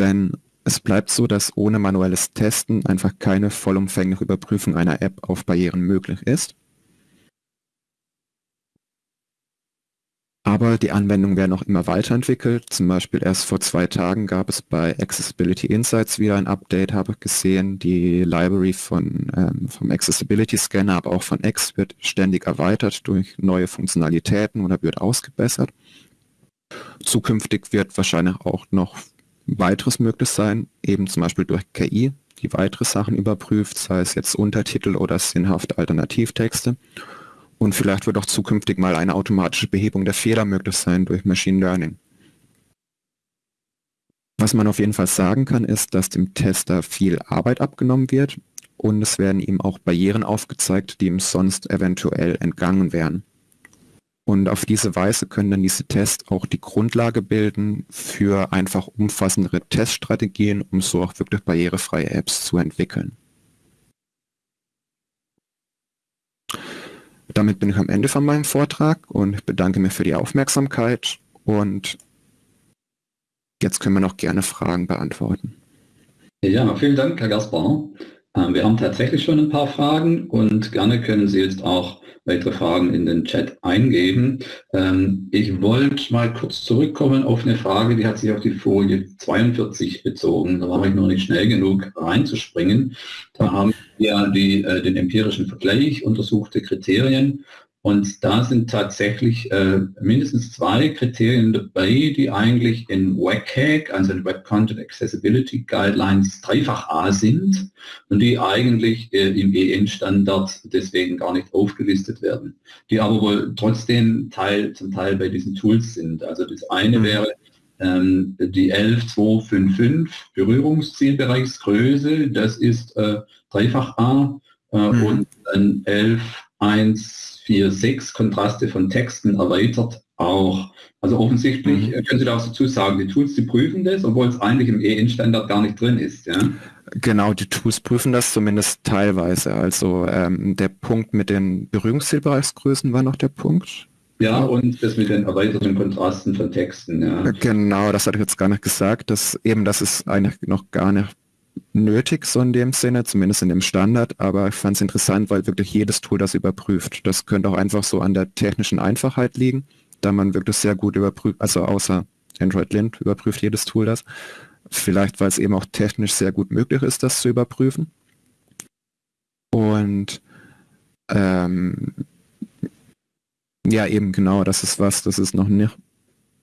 Denn es bleibt so, dass ohne manuelles Testen einfach keine vollumfängliche Überprüfung einer App auf Barrieren möglich ist. Aber die Anwendungen werden auch immer weiterentwickelt. Zum Beispiel erst vor zwei Tagen gab es bei Accessibility Insights wieder ein Update, habe ich gesehen. Die Library von, ähm, vom Accessibility Scanner, aber auch von X wird ständig erweitert durch neue Funktionalitäten oder wird ausgebessert. Zukünftig wird wahrscheinlich auch noch weiteres möglich sein, eben zum Beispiel durch KI, die weitere Sachen überprüft, sei es jetzt Untertitel oder sinnhafte Alternativtexte. Und vielleicht wird auch zukünftig mal eine automatische Behebung der Fehler möglich sein durch Machine Learning. Was man auf jeden Fall sagen kann, ist, dass dem Tester viel Arbeit abgenommen wird und es werden ihm auch Barrieren aufgezeigt, die ihm sonst eventuell entgangen wären. Und auf diese Weise können dann diese Tests auch die Grundlage bilden für einfach umfassendere Teststrategien, um so auch wirklich barrierefreie Apps zu entwickeln. Damit bin ich am Ende von meinem Vortrag und bedanke mich für die Aufmerksamkeit und jetzt können wir noch gerne Fragen beantworten. Ja, vielen Dank, Herr Gaspar. Ähm, wir haben tatsächlich schon ein paar Fragen und gerne können Sie jetzt auch weitere Fragen in den Chat eingeben. Ähm, ich wollte mal kurz zurückkommen auf eine Frage, die hat sich auf die Folie 42 bezogen. Da war ich noch nicht schnell genug reinzuspringen. Da haben wir die, äh, den empirischen Vergleich, untersuchte Kriterien und da sind tatsächlich äh, mindestens zwei Kriterien dabei, die eigentlich in WCAG, also in Web Content Accessibility Guidelines, dreifach A sind und die eigentlich äh, im EN-Standard deswegen gar nicht aufgelistet werden, die aber wohl trotzdem Teil, zum Teil bei diesen Tools sind. Also das eine mhm. wäre ähm, die 11255 Berührungszielbereichsgröße, das ist äh, dreifach A äh, mhm. und dann 11 1 4, 6 Kontraste von Texten erweitert auch. Also offensichtlich mhm. können Sie da auch dazu sagen, die Tools, die prüfen das, obwohl es eigentlich im EN-Standard gar nicht drin ist. Ja? Genau, die Tools prüfen das zumindest teilweise. Also ähm, der Punkt mit den Berührungszielbereichsgrößen war noch der Punkt. Ja, und das mit den erweiterten Kontrasten von Texten. Ja. Genau, das hatte ich jetzt gar nicht gesagt. Dass eben, das ist eigentlich noch gar nicht nötig, so in dem Sinne, zumindest in dem Standard, aber ich fand es interessant, weil wirklich jedes Tool das überprüft. Das könnte auch einfach so an der technischen Einfachheit liegen, da man wirklich sehr gut überprüft, also außer Android Lint überprüft jedes Tool das. Vielleicht, weil es eben auch technisch sehr gut möglich ist, das zu überprüfen. Und ähm, ja, eben genau, das ist was, das ist noch nicht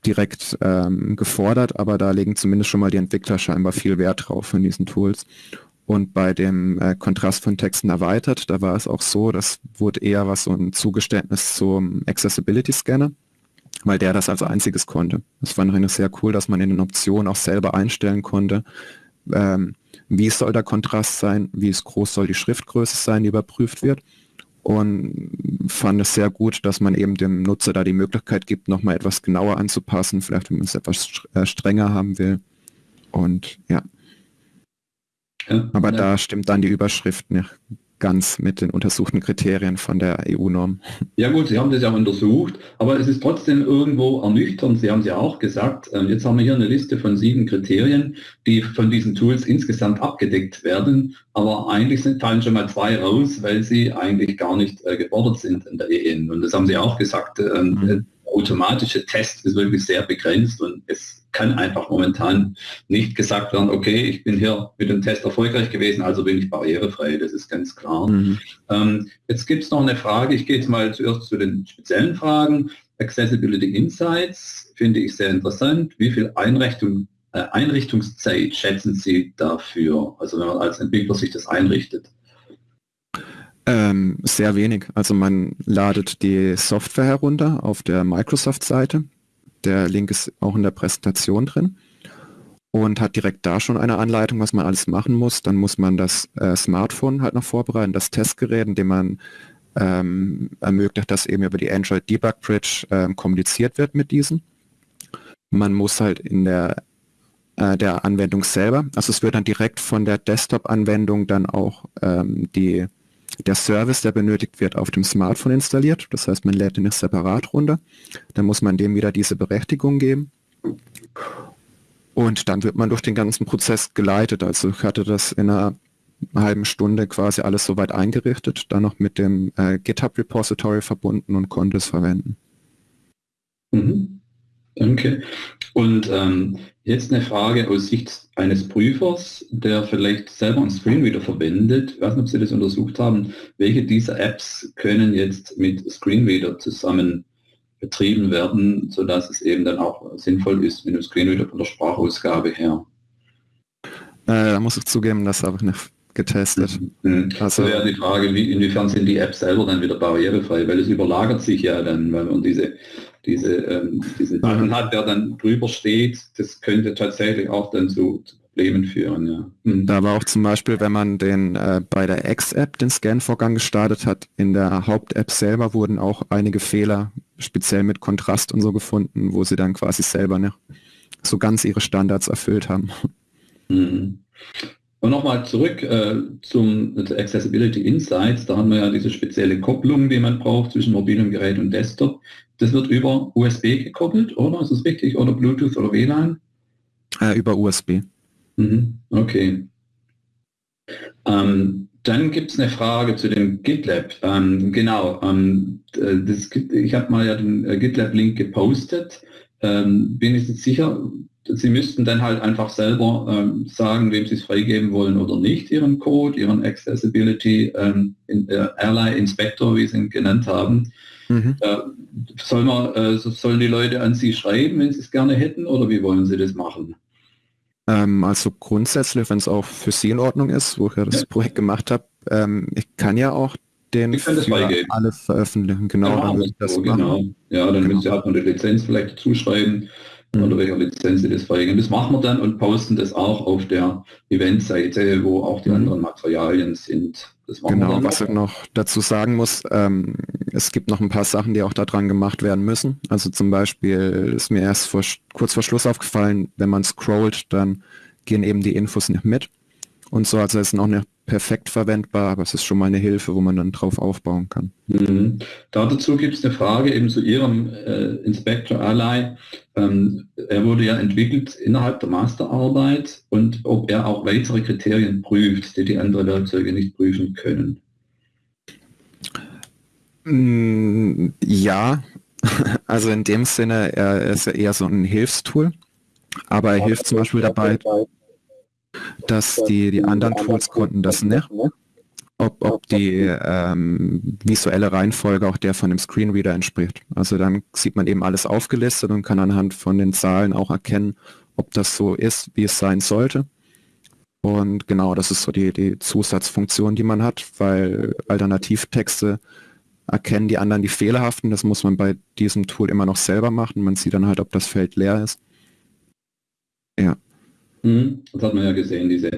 direkt ähm, gefordert, aber da legen zumindest schon mal die Entwickler scheinbar viel Wert drauf in diesen Tools. Und bei dem äh, Kontrast von Texten erweitert, da war es auch so, das wurde eher was so ein Zugeständnis zum Accessibility Scanner, weil der das als einziges konnte. Das fand ich sehr cool, dass man in den Optionen auch selber einstellen konnte, ähm, wie soll der Kontrast sein, wie groß soll die Schriftgröße sein, die überprüft wird und fand es sehr gut, dass man eben dem Nutzer da die Möglichkeit gibt, nochmal etwas genauer anzupassen, vielleicht wenn man es etwas äh, strenger haben will. Und ja. ja Aber ja. da stimmt dann die Überschrift nicht ganz mit den untersuchten Kriterien von der EU-Norm. Ja gut, Sie haben das ja untersucht, aber es ist trotzdem irgendwo ernüchternd. Sie haben es ja auch gesagt, ähm, jetzt haben wir hier eine Liste von sieben Kriterien, die von diesen Tools insgesamt abgedeckt werden, aber eigentlich sind, fallen schon mal zwei raus, weil sie eigentlich gar nicht äh, gefordert sind in der EN. Und das haben Sie auch gesagt, ähm, mhm automatische Test ist wirklich sehr begrenzt und es kann einfach momentan nicht gesagt werden, okay, ich bin hier mit dem Test erfolgreich gewesen, also bin ich barrierefrei, das ist ganz klar. Mhm. Ähm, jetzt gibt es noch eine Frage, ich gehe jetzt mal zuerst zu den speziellen Fragen. Accessibility Insights finde ich sehr interessant. Wie viel Einrichtung, äh, Einrichtungszeit schätzen Sie dafür, also wenn man als Entwickler sich das einrichtet? Ähm, sehr wenig. Also man ladet die Software herunter auf der Microsoft-Seite. Der Link ist auch in der Präsentation drin und hat direkt da schon eine Anleitung, was man alles machen muss. Dann muss man das äh, Smartphone halt noch vorbereiten, das Testgerät, indem man ähm, ermöglicht, dass eben über die Android Debug Bridge ähm, kommuniziert wird mit diesen. Man muss halt in der äh, der Anwendung selber, also es wird dann direkt von der Desktop-Anwendung dann auch ähm, die der Service, der benötigt wird, auf dem Smartphone installiert. Das heißt, man lädt den nicht separat runter. Dann muss man dem wieder diese Berechtigung geben. Und dann wird man durch den ganzen Prozess geleitet. Also ich hatte das in einer halben Stunde quasi alles soweit eingerichtet, dann noch mit dem äh, GitHub Repository verbunden und konnte es verwenden. Mhm. Danke. Und ähm, jetzt eine Frage aus Sicht eines Prüfers, der vielleicht selber einen Screenreader verwendet. Ich weiß nicht, ob Sie das untersucht haben. Welche dieser Apps können jetzt mit Screenreader zusammen betrieben werden, sodass es eben dann auch sinnvoll ist mit dem Screenreader von der Sprachausgabe her? Äh, da muss ich zugeben, das habe ich nicht getestet. Mhm. Also wäre die Frage, wie, inwiefern sind die Apps selber dann wieder barrierefrei, weil es überlagert sich ja dann, weil man diese, diese, ähm, Button mhm. hat, der dann drüber steht, das könnte tatsächlich auch dann zu, zu Problemen führen. Ja. Mhm. Da war auch zum Beispiel, wenn man den äh, bei der X-App den Scan-Vorgang gestartet hat, in der Haupt-App selber wurden auch einige Fehler, speziell mit Kontrast und so gefunden, wo sie dann quasi selber nicht so ganz ihre Standards erfüllt haben. Mhm. Und nochmal zurück äh, zum Accessibility Insights. Da haben wir ja diese spezielle Kopplung, die man braucht zwischen mobilem Gerät und Desktop. Das wird über USB gekoppelt, oder? Ist das richtig? Oder Bluetooth oder WLAN? Äh, über USB. Mhm. Okay. Ähm, dann gibt es eine Frage zu dem GitLab. Ähm, genau, ähm, das, ich habe mal ja den äh, GitLab-Link gepostet. Ähm, bin ich jetzt sicher, Sie müssten dann halt einfach selber ähm, sagen, wem Sie es freigeben wollen oder nicht, Ihren Code, Ihren Accessibility ähm, in, äh, Ally Inspector, wie Sie ihn genannt haben. Mhm. Äh, soll man, äh, sollen die Leute an Sie schreiben, wenn Sie es gerne hätten, oder wie wollen Sie das machen? Ähm, also grundsätzlich, wenn es auch für Sie in Ordnung ist, wo ich ja das ja. Projekt gemacht habe, ähm, ich kann ja auch den ich freigeben. alles veröffentlichen. Genau, ja, dann das so, genau. Ja, dann genau. müsst ihr halt eine Lizenz vielleicht zuschreiben mhm. oder welcher Lizenz Sie das freigeben. Das machen wir dann und posten das auch auf der Eventseite, wo auch die mhm. anderen Materialien sind. genau, was ich noch dazu sagen muss, ähm, es gibt noch ein paar Sachen, die auch daran gemacht werden müssen. Also zum Beispiel ist mir erst vor, kurz vor Schluss aufgefallen, wenn man scrollt, dann gehen eben die Infos nicht mit und so. Also es ist noch nicht perfekt verwendbar, aber es ist schon mal eine Hilfe, wo man dann drauf aufbauen kann. Mhm. dazu gibt es eine Frage eben zu Ihrem äh, Inspector Ally. Ähm, er wurde ja entwickelt innerhalb der Masterarbeit und ob er auch weitere Kriterien prüft, die die anderen Werkzeuge nicht prüfen können. Mm, ja, also in dem Sinne, er ist ja eher so ein Hilfstool, aber er hilft zum Beispiel dabei, dass die, die anderen Tools konnten das nicht. Ob, ob die ähm, visuelle Reihenfolge auch der von dem Screenreader entspricht. Also dann sieht man eben alles aufgelistet und kann anhand von den Zahlen auch erkennen, ob das so ist, wie es sein sollte. Und genau, das ist so die, die Zusatzfunktion, die man hat, weil Alternativtexte erkennen die anderen die fehlerhaften. Das muss man bei diesem Tool immer noch selber machen. Man sieht dann halt, ob das Feld leer ist. Ja. Mhm. Das hat man ja gesehen, diese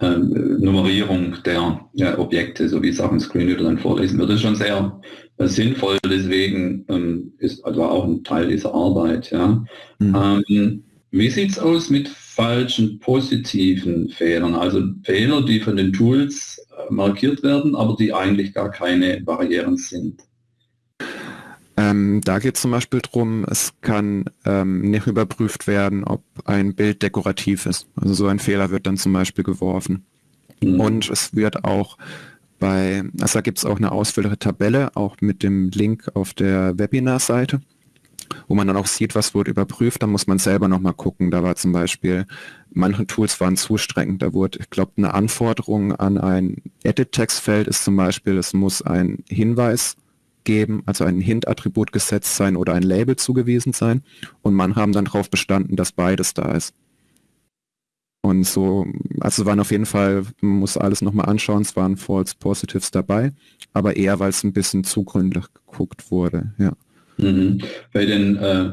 ähm, Nummerierung der ja, Objekte, so wie es auch im Screenreader dann vorlesen wird. Das ist schon sehr äh, sinnvoll, deswegen ähm, ist also auch ein Teil dieser Arbeit. Ja. Mhm. Ähm, wie sieht es aus mit falschen positiven Fehlern, also Fehler, die von den Tools äh, markiert werden, aber die eigentlich gar keine Barrieren sind? Ähm, da geht es zum Beispiel darum, es kann ähm, nicht überprüft werden, ob ein Bild dekorativ ist. Also so ein Fehler wird dann zum Beispiel geworfen. Mhm. Und es wird auch bei, also da gibt es auch eine ausführliche Tabelle, auch mit dem Link auf der Webinar-Seite, wo man dann auch sieht, was wurde überprüft. Da muss man selber nochmal gucken. Da war zum Beispiel, manche Tools waren zu streng. Da wurde, ich glaube, eine Anforderung an ein Edit-Textfeld ist zum Beispiel, es muss ein Hinweis geben, also ein Hint-Attribut gesetzt sein oder ein Label zugewiesen sein. Und man haben dann darauf bestanden, dass beides da ist. Und so, also waren auf jeden Fall, man muss alles nochmal anschauen, es waren False Positives dabei, aber eher, weil es ein bisschen zu gründlich geguckt wurde, ja. Mhm. Bei den äh,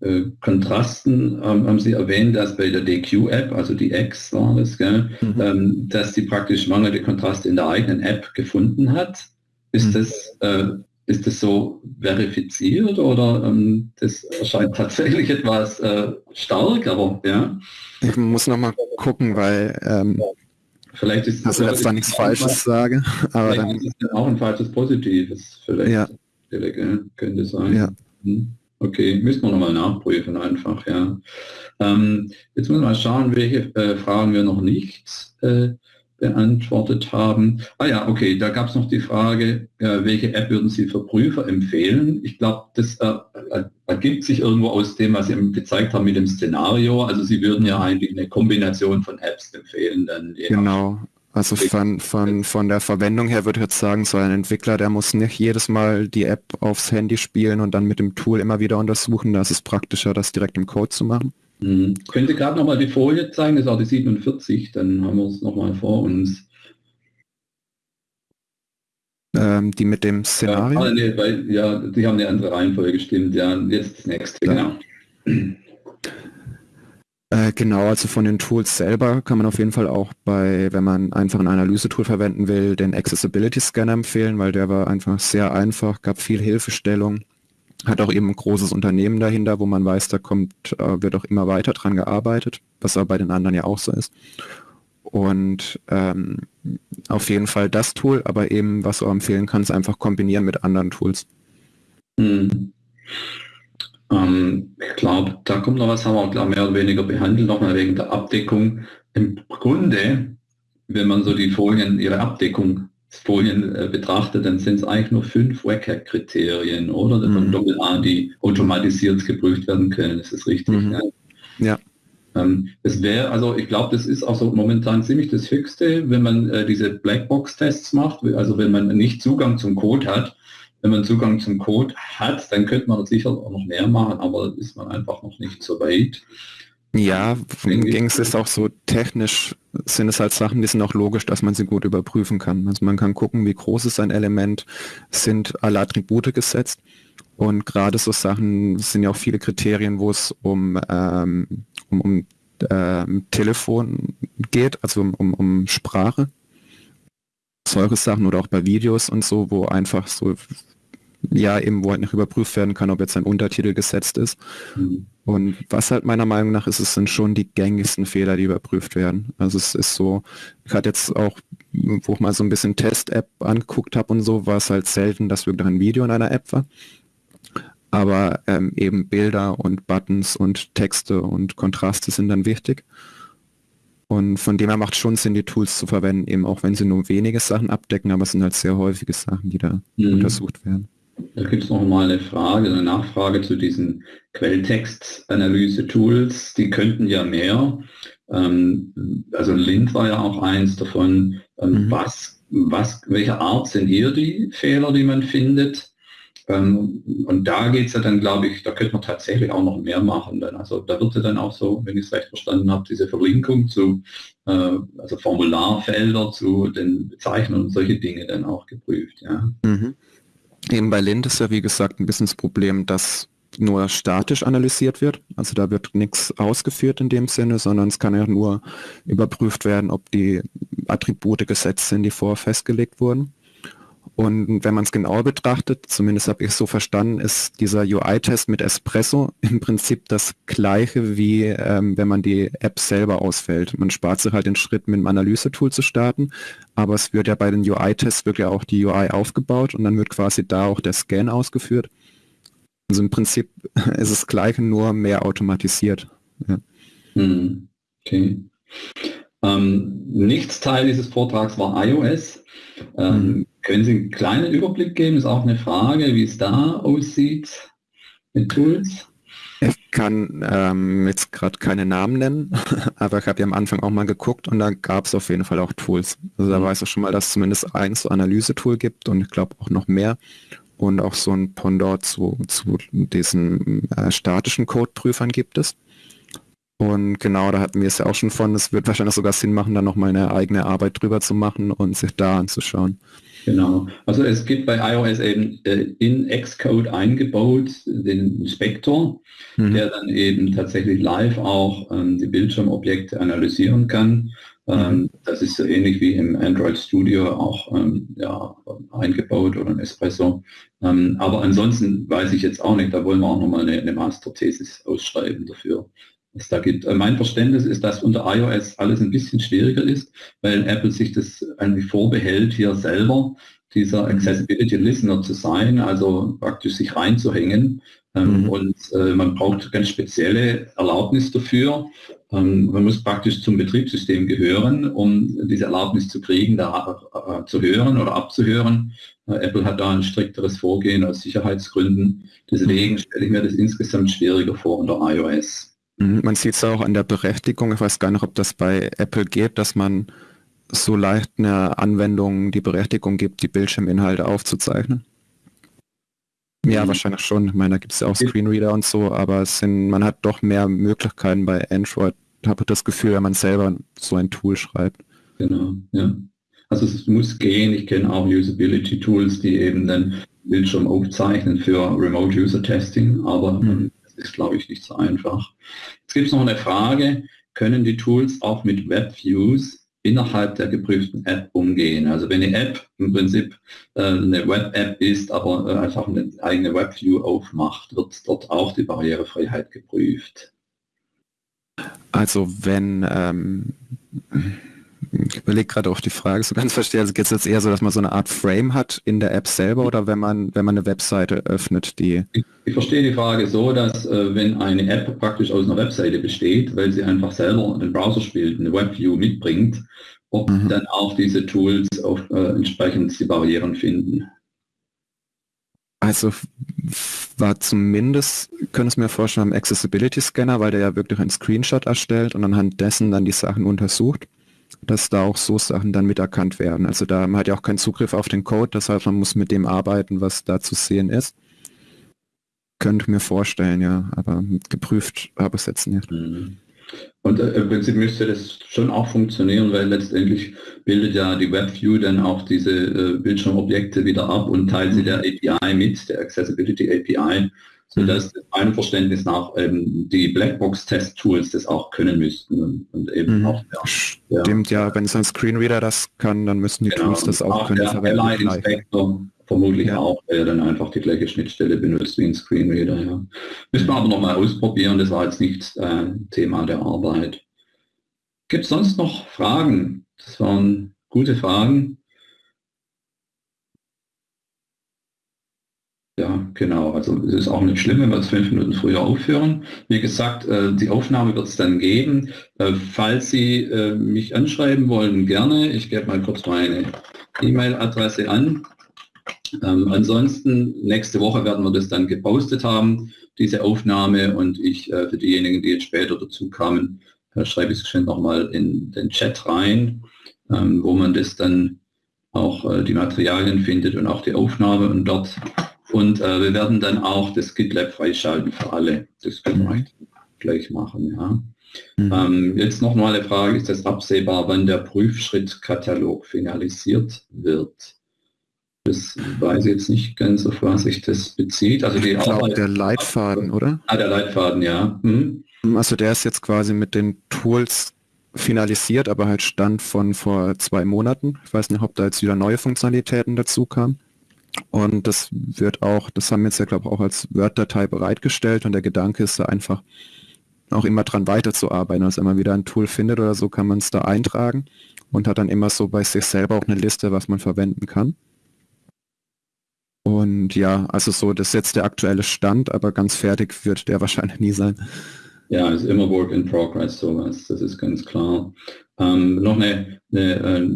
äh, Kontrasten ähm, haben Sie erwähnt, dass bei der DQ-App, also die X war das, gell, mhm. ähm, dass sie praktisch mangelnde Kontraste in der eigenen App gefunden hat. Ist mhm. das äh, ist das so verifiziert oder ähm, das erscheint tatsächlich etwas äh, stark, aber ja. Ich muss noch mal gucken, weil ähm, vielleicht ist dass ich jetzt da nichts Falsches sage, aber dann ist es auch ein falsches Positives vielleicht. Ja. Könnte sein. Ja. Hm. Okay, müssen wir nochmal nachprüfen einfach, ja. Ähm, jetzt müssen wir mal schauen, welche äh, Fragen wir noch nicht äh, beantwortet haben. Ah ja, okay, da gab es noch die Frage, äh, welche App würden Sie für Prüfer empfehlen? Ich glaube, das äh, äh, ergibt sich irgendwo aus dem, was Sie gezeigt haben mit dem Szenario. Also Sie würden ja eigentlich eine Kombination von Apps empfehlen. Dann genau. Also von, von, von der Verwendung her würde ich jetzt sagen, so ein Entwickler, der muss nicht jedes Mal die App aufs Handy spielen und dann mit dem Tool immer wieder untersuchen. Da ist es praktischer, das direkt im Code zu machen. Mhm. Könnt ihr gerade nochmal die Folie zeigen? Das ist auch die 47, dann haben wir es nochmal vor uns. Ähm, die mit dem Szenario? Ja, nee, weil, ja, die haben eine andere Reihenfolge gestimmt. Ja, jetzt das nächste, ja. genau. Äh, genau, also von den Tools selber kann man auf jeden Fall auch bei, wenn man einfach ein Analyse-Tool verwenden will, den Accessibility Scanner empfehlen, weil der war einfach sehr einfach, gab viel Hilfestellung hat auch eben ein großes Unternehmen dahinter, wo man weiß, da kommt, äh, wird auch immer weiter dran gearbeitet, was aber bei den anderen ja auch so ist. Und ähm, auf jeden Fall das Tool, aber eben, was du empfehlen kannst, einfach kombinieren mit anderen Tools. Hm. Ähm, ich glaube, da kommt noch was, haben wir glaub, mehr oder weniger behandelt, nochmal wegen der Abdeckung. Im Grunde, wenn man so die Folien, ihre Abdeckung Folien äh, betrachtet, dann sind es eigentlich nur fünf WCAG-Kriterien, oder? Mhm. Doppel A, die automatisiert geprüft werden können. Das ist richtig. Mhm. Ja. Ähm, es wäre, also ich glaube, das ist auch so momentan ziemlich das Höchste, wenn man äh, diese Blackbox-Tests macht, also wenn man nicht Zugang zum Code hat. Wenn man Zugang zum Code hat, dann könnte man sicher auch noch mehr machen, aber ist man einfach noch nicht so weit. Ja, ging es ist auch so technisch, sind es halt Sachen, die sind auch logisch, dass man sie gut überprüfen kann. Also man kann gucken, wie groß ist ein Element, sind alle Attribute gesetzt. Und gerade so Sachen sind ja auch viele Kriterien, wo es um, ähm, um, um ähm, Telefon geht, also um, um, um Sprache. Solche Sachen oder auch bei Videos und so, wo einfach so ja eben, wo halt nicht überprüft werden kann, ob jetzt ein Untertitel gesetzt ist. Mhm. Und was halt meiner Meinung nach ist, es sind schon die gängigsten Fehler, die überprüft werden. Also es ist so, ich hatte jetzt auch, wo ich mal so ein bisschen Test-App angeguckt habe und so, war es halt selten, dass wirklich ein Video in einer App war. Aber ähm, eben Bilder und Buttons und Texte und Kontraste sind dann wichtig. Und von dem her macht schon Sinn, die Tools zu verwenden, eben auch wenn sie nur wenige Sachen abdecken, aber es sind halt sehr häufige Sachen, die da mhm. untersucht werden. Da gibt es noch mal eine Frage, eine Nachfrage zu diesen Quelltextanalyse-Tools. Die könnten ja mehr. Ähm, also Lind war ja auch eins davon. Ähm, mhm. Was, was, welche Art sind hier die Fehler, die man findet? Ähm, und da geht es ja dann, glaube ich, da könnte man tatsächlich auch noch mehr machen. Dann. Also da wird ja dann auch so, wenn ich es recht verstanden habe, diese Verlinkung zu, äh, also Formularfelder zu den Bezeichnungen und solche Dinge dann auch geprüft. Ja. Mhm. Eben bei Lind ist ja wie gesagt ein bisschen das Problem, dass nur statisch analysiert wird. Also da wird nichts ausgeführt in dem Sinne, sondern es kann ja nur überprüft werden, ob die Attribute gesetzt sind, die vorher festgelegt wurden. Und wenn man es genauer betrachtet, zumindest habe ich es so verstanden, ist dieser UI-Test mit Espresso im Prinzip das gleiche wie ähm, wenn man die App selber ausfällt. Man spart sich halt den Schritt, mit dem Analyse-Tool zu starten, aber es wird ja bei den UI-Tests wirklich auch die UI aufgebaut und dann wird quasi da auch der Scan ausgeführt. Also im Prinzip ist es gleiche, nur mehr automatisiert. Ja. Hm, okay. Ähm, nichts Teil dieses Vortrags war iOS. Ähm, mhm. Können Sie einen kleinen Überblick geben? Ist auch eine Frage, wie es da aussieht mit Tools. Ich kann ähm, jetzt gerade keine Namen nennen, aber ich habe ja am Anfang auch mal geguckt und da gab es auf jeden Fall auch Tools. Also da mhm. weiß ich schon mal, dass es zumindest ein so Analyse-Tool gibt und ich glaube auch noch mehr und auch so ein Pendant zu, zu diesen äh, statischen Codeprüfern gibt es. Und genau, da hatten wir es ja auch schon von, es wird wahrscheinlich sogar Sinn machen, da nochmal eine eigene Arbeit drüber zu machen und sich da anzuschauen. Genau. Also es gibt bei iOS eben äh, in Xcode eingebaut den Inspektor, mhm. der dann eben tatsächlich live auch ähm, die Bildschirmobjekte analysieren kann. Ähm, mhm. Das ist so ähnlich wie im Android Studio auch ähm, ja, eingebaut oder ein Espresso. Ähm, aber ansonsten weiß ich jetzt auch nicht, da wollen wir auch nochmal eine, eine Masterthesis ausschreiben dafür es da gibt. Äh, mein Verständnis ist, dass unter iOS alles ein bisschen schwieriger ist, weil Apple sich das eigentlich vorbehält, hier selber dieser mhm. Accessibility Listener zu sein, also praktisch sich reinzuhängen. Ähm, mhm. Und äh, man braucht ganz spezielle Erlaubnis dafür. Ähm, man muss praktisch zum Betriebssystem gehören, um diese Erlaubnis zu kriegen, da äh, zu hören oder abzuhören. Äh, Apple hat da ein strikteres Vorgehen aus Sicherheitsgründen. Deswegen mhm. stelle ich mir das insgesamt schwieriger vor unter iOS. Mhm, man sieht es auch an der Berechtigung. Ich weiß gar nicht, ob das bei Apple geht, dass man so leicht eine Anwendung die Berechtigung gibt, die Bildschirminhalte aufzuzeichnen. Ja, mhm. wahrscheinlich schon. Ich meine, da gibt es ja auch Screenreader und so, aber es sind, man hat doch mehr Möglichkeiten bei Android, habe ich das Gefühl, wenn man selber so ein Tool schreibt. Genau, ja. Also es muss gehen. Ich kenne auch Usability-Tools, die eben den Bildschirm aufzeichnen für Remote User Testing, aber mhm ist, glaube ich, nicht so einfach. Jetzt gibt es noch eine Frage, können die Tools auch mit WebViews innerhalb der geprüften App umgehen? Also wenn eine App im Prinzip äh, eine Web-App ist, aber äh, einfach eine eigene WebView aufmacht, wird dort auch die Barrierefreiheit geprüft. Also wenn ähm, ich überlege gerade auch die Frage, so ganz verstehe, also geht es jetzt eher so, dass man so eine Art Frame hat in der App selber oder wenn man, wenn man eine Webseite öffnet, die... Ich, ich verstehe die Frage so, dass äh, wenn eine App praktisch aus einer Webseite besteht, weil sie einfach selber den Browser spielt, eine WebView mitbringt, ob mhm. dann auch diese Tools auf, äh, entsprechend die Barrieren finden. Also war zumindest, können es mir vorstellen, am Accessibility Scanner, weil der ja wirklich einen Screenshot erstellt und anhand dessen dann die Sachen untersucht dass da auch so Sachen dann miterkannt werden. Also da man hat ja auch keinen Zugriff auf den Code, das heißt, man muss mit dem arbeiten, was da zu sehen ist. Könnte mir vorstellen, ja, aber geprüft habe ich es jetzt nicht. Mhm. Und äh, im Prinzip müsste das schon auch funktionieren, weil letztendlich bildet ja die WebView dann auch diese äh, Bildschirmobjekte wieder ab und teilt sie der API mit, der Accessibility API sodass mhm. meinem Verständnis nach ähm, die Blackbox-Test-Tools das auch können müssten und, und eben mhm. auch ja, Stimmt, ja, wenn es ein Screenreader das kann, dann müssen die genau, Tools das auch, auch können. Der Inspector vermutlich ja. auch, der dann einfach die gleiche Schnittstelle benutzt wie ein Screenreader. Ja. Müssen wir aber noch mal ausprobieren, das war jetzt nicht äh, Thema der Arbeit. Gibt es sonst noch Fragen? Das waren gute Fragen. Ja, genau. Also es ist auch nicht schlimm, wenn wir fünf Minuten früher aufhören. Wie gesagt, äh, die Aufnahme wird es dann geben. Äh, falls Sie äh, mich anschreiben wollen, gerne. Ich gebe mal kurz meine E-Mail-Adresse an. Ähm, ansonsten, nächste Woche werden wir das dann gepostet haben, diese Aufnahme. Und ich, für diejenigen, die jetzt später dazu kamen, schreibe ich es schon nochmal in den Chat rein, ähm, wo man das dann auch die Materialien findet und auch die Aufnahme. Und dort und äh, wir werden dann auch das GitLab freischalten für alle. Das können wir mhm. gleich machen. Ja. Mhm. Ähm, jetzt noch mal eine Frage, ist es absehbar, wann der Prüfschrittkatalog finalisiert wird? Das weiß ich jetzt nicht ganz, auf was sich das bezieht. Also die ich glaube, der Leitfaden, oder? Ah, der Leitfaden, ja. Hm. Also der ist jetzt quasi mit den Tools finalisiert, aber halt stand von vor zwei Monaten. Ich weiß nicht, ob da jetzt wieder neue Funktionalitäten dazu kamen. Und das wird auch, das haben wir jetzt ja glaube ich auch als Word-Datei bereitgestellt und der Gedanke ist da einfach auch immer dran weiterzuarbeiten. Also wenn man wieder ein Tool findet oder so, kann man es da eintragen und hat dann immer so bei sich selber auch eine Liste, was man verwenden kann. Und ja, also so, das ist jetzt der aktuelle Stand, aber ganz fertig wird der wahrscheinlich nie sein. Ja, ist immer Work in Progress, sowas, das ist ganz klar. Ähm, noch eine, eine, äh,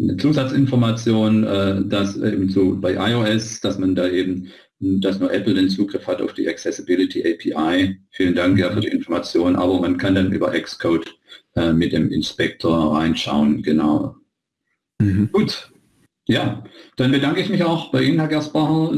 eine Zusatzinformation, äh, dass eben so bei iOS, dass man da eben, dass nur Apple den Zugriff hat auf die Accessibility API. Vielen Dank ja für die Information, aber man kann dann über Xcode äh, mit dem Inspektor reinschauen, genau. Mhm. Gut. Ja, dann bedanke ich mich auch bei Ihnen, Herr Gersbacher.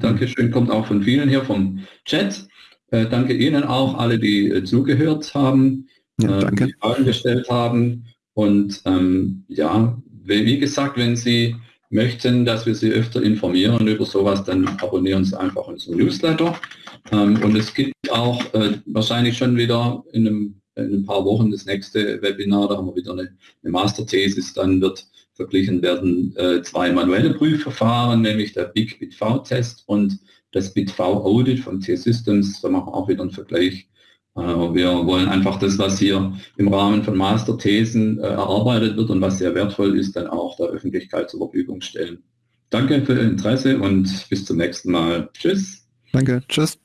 Dankeschön, kommt auch von vielen hier vom Chat. Äh, danke Ihnen auch, alle, die äh, zugehört haben, ja, äh, die Fragen gestellt haben. Und ähm, ja, wie gesagt, wenn Sie möchten, dass wir Sie öfter informieren über sowas, dann abonnieren Sie einfach unseren Newsletter. Ähm, und es gibt auch äh, wahrscheinlich schon wieder in, einem, in, ein paar Wochen das nächste Webinar, da haben wir wieder eine, eine Masterthesis, dann wird verglichen werden äh, zwei manuelle Prüfverfahren, nämlich der Big BitV-Test und das BitV-Audit von T-Systems. Da machen wir auch wieder einen Vergleich Äh, wir wollen einfach das, was hier im Rahmen von Masterthesen äh, erarbeitet wird und was sehr wertvoll ist, dann auch der Öffentlichkeit zur Verfügung stellen. Danke für Ihr Interesse und bis zum nächsten Mal. Tschüss. Danke. Tschüss.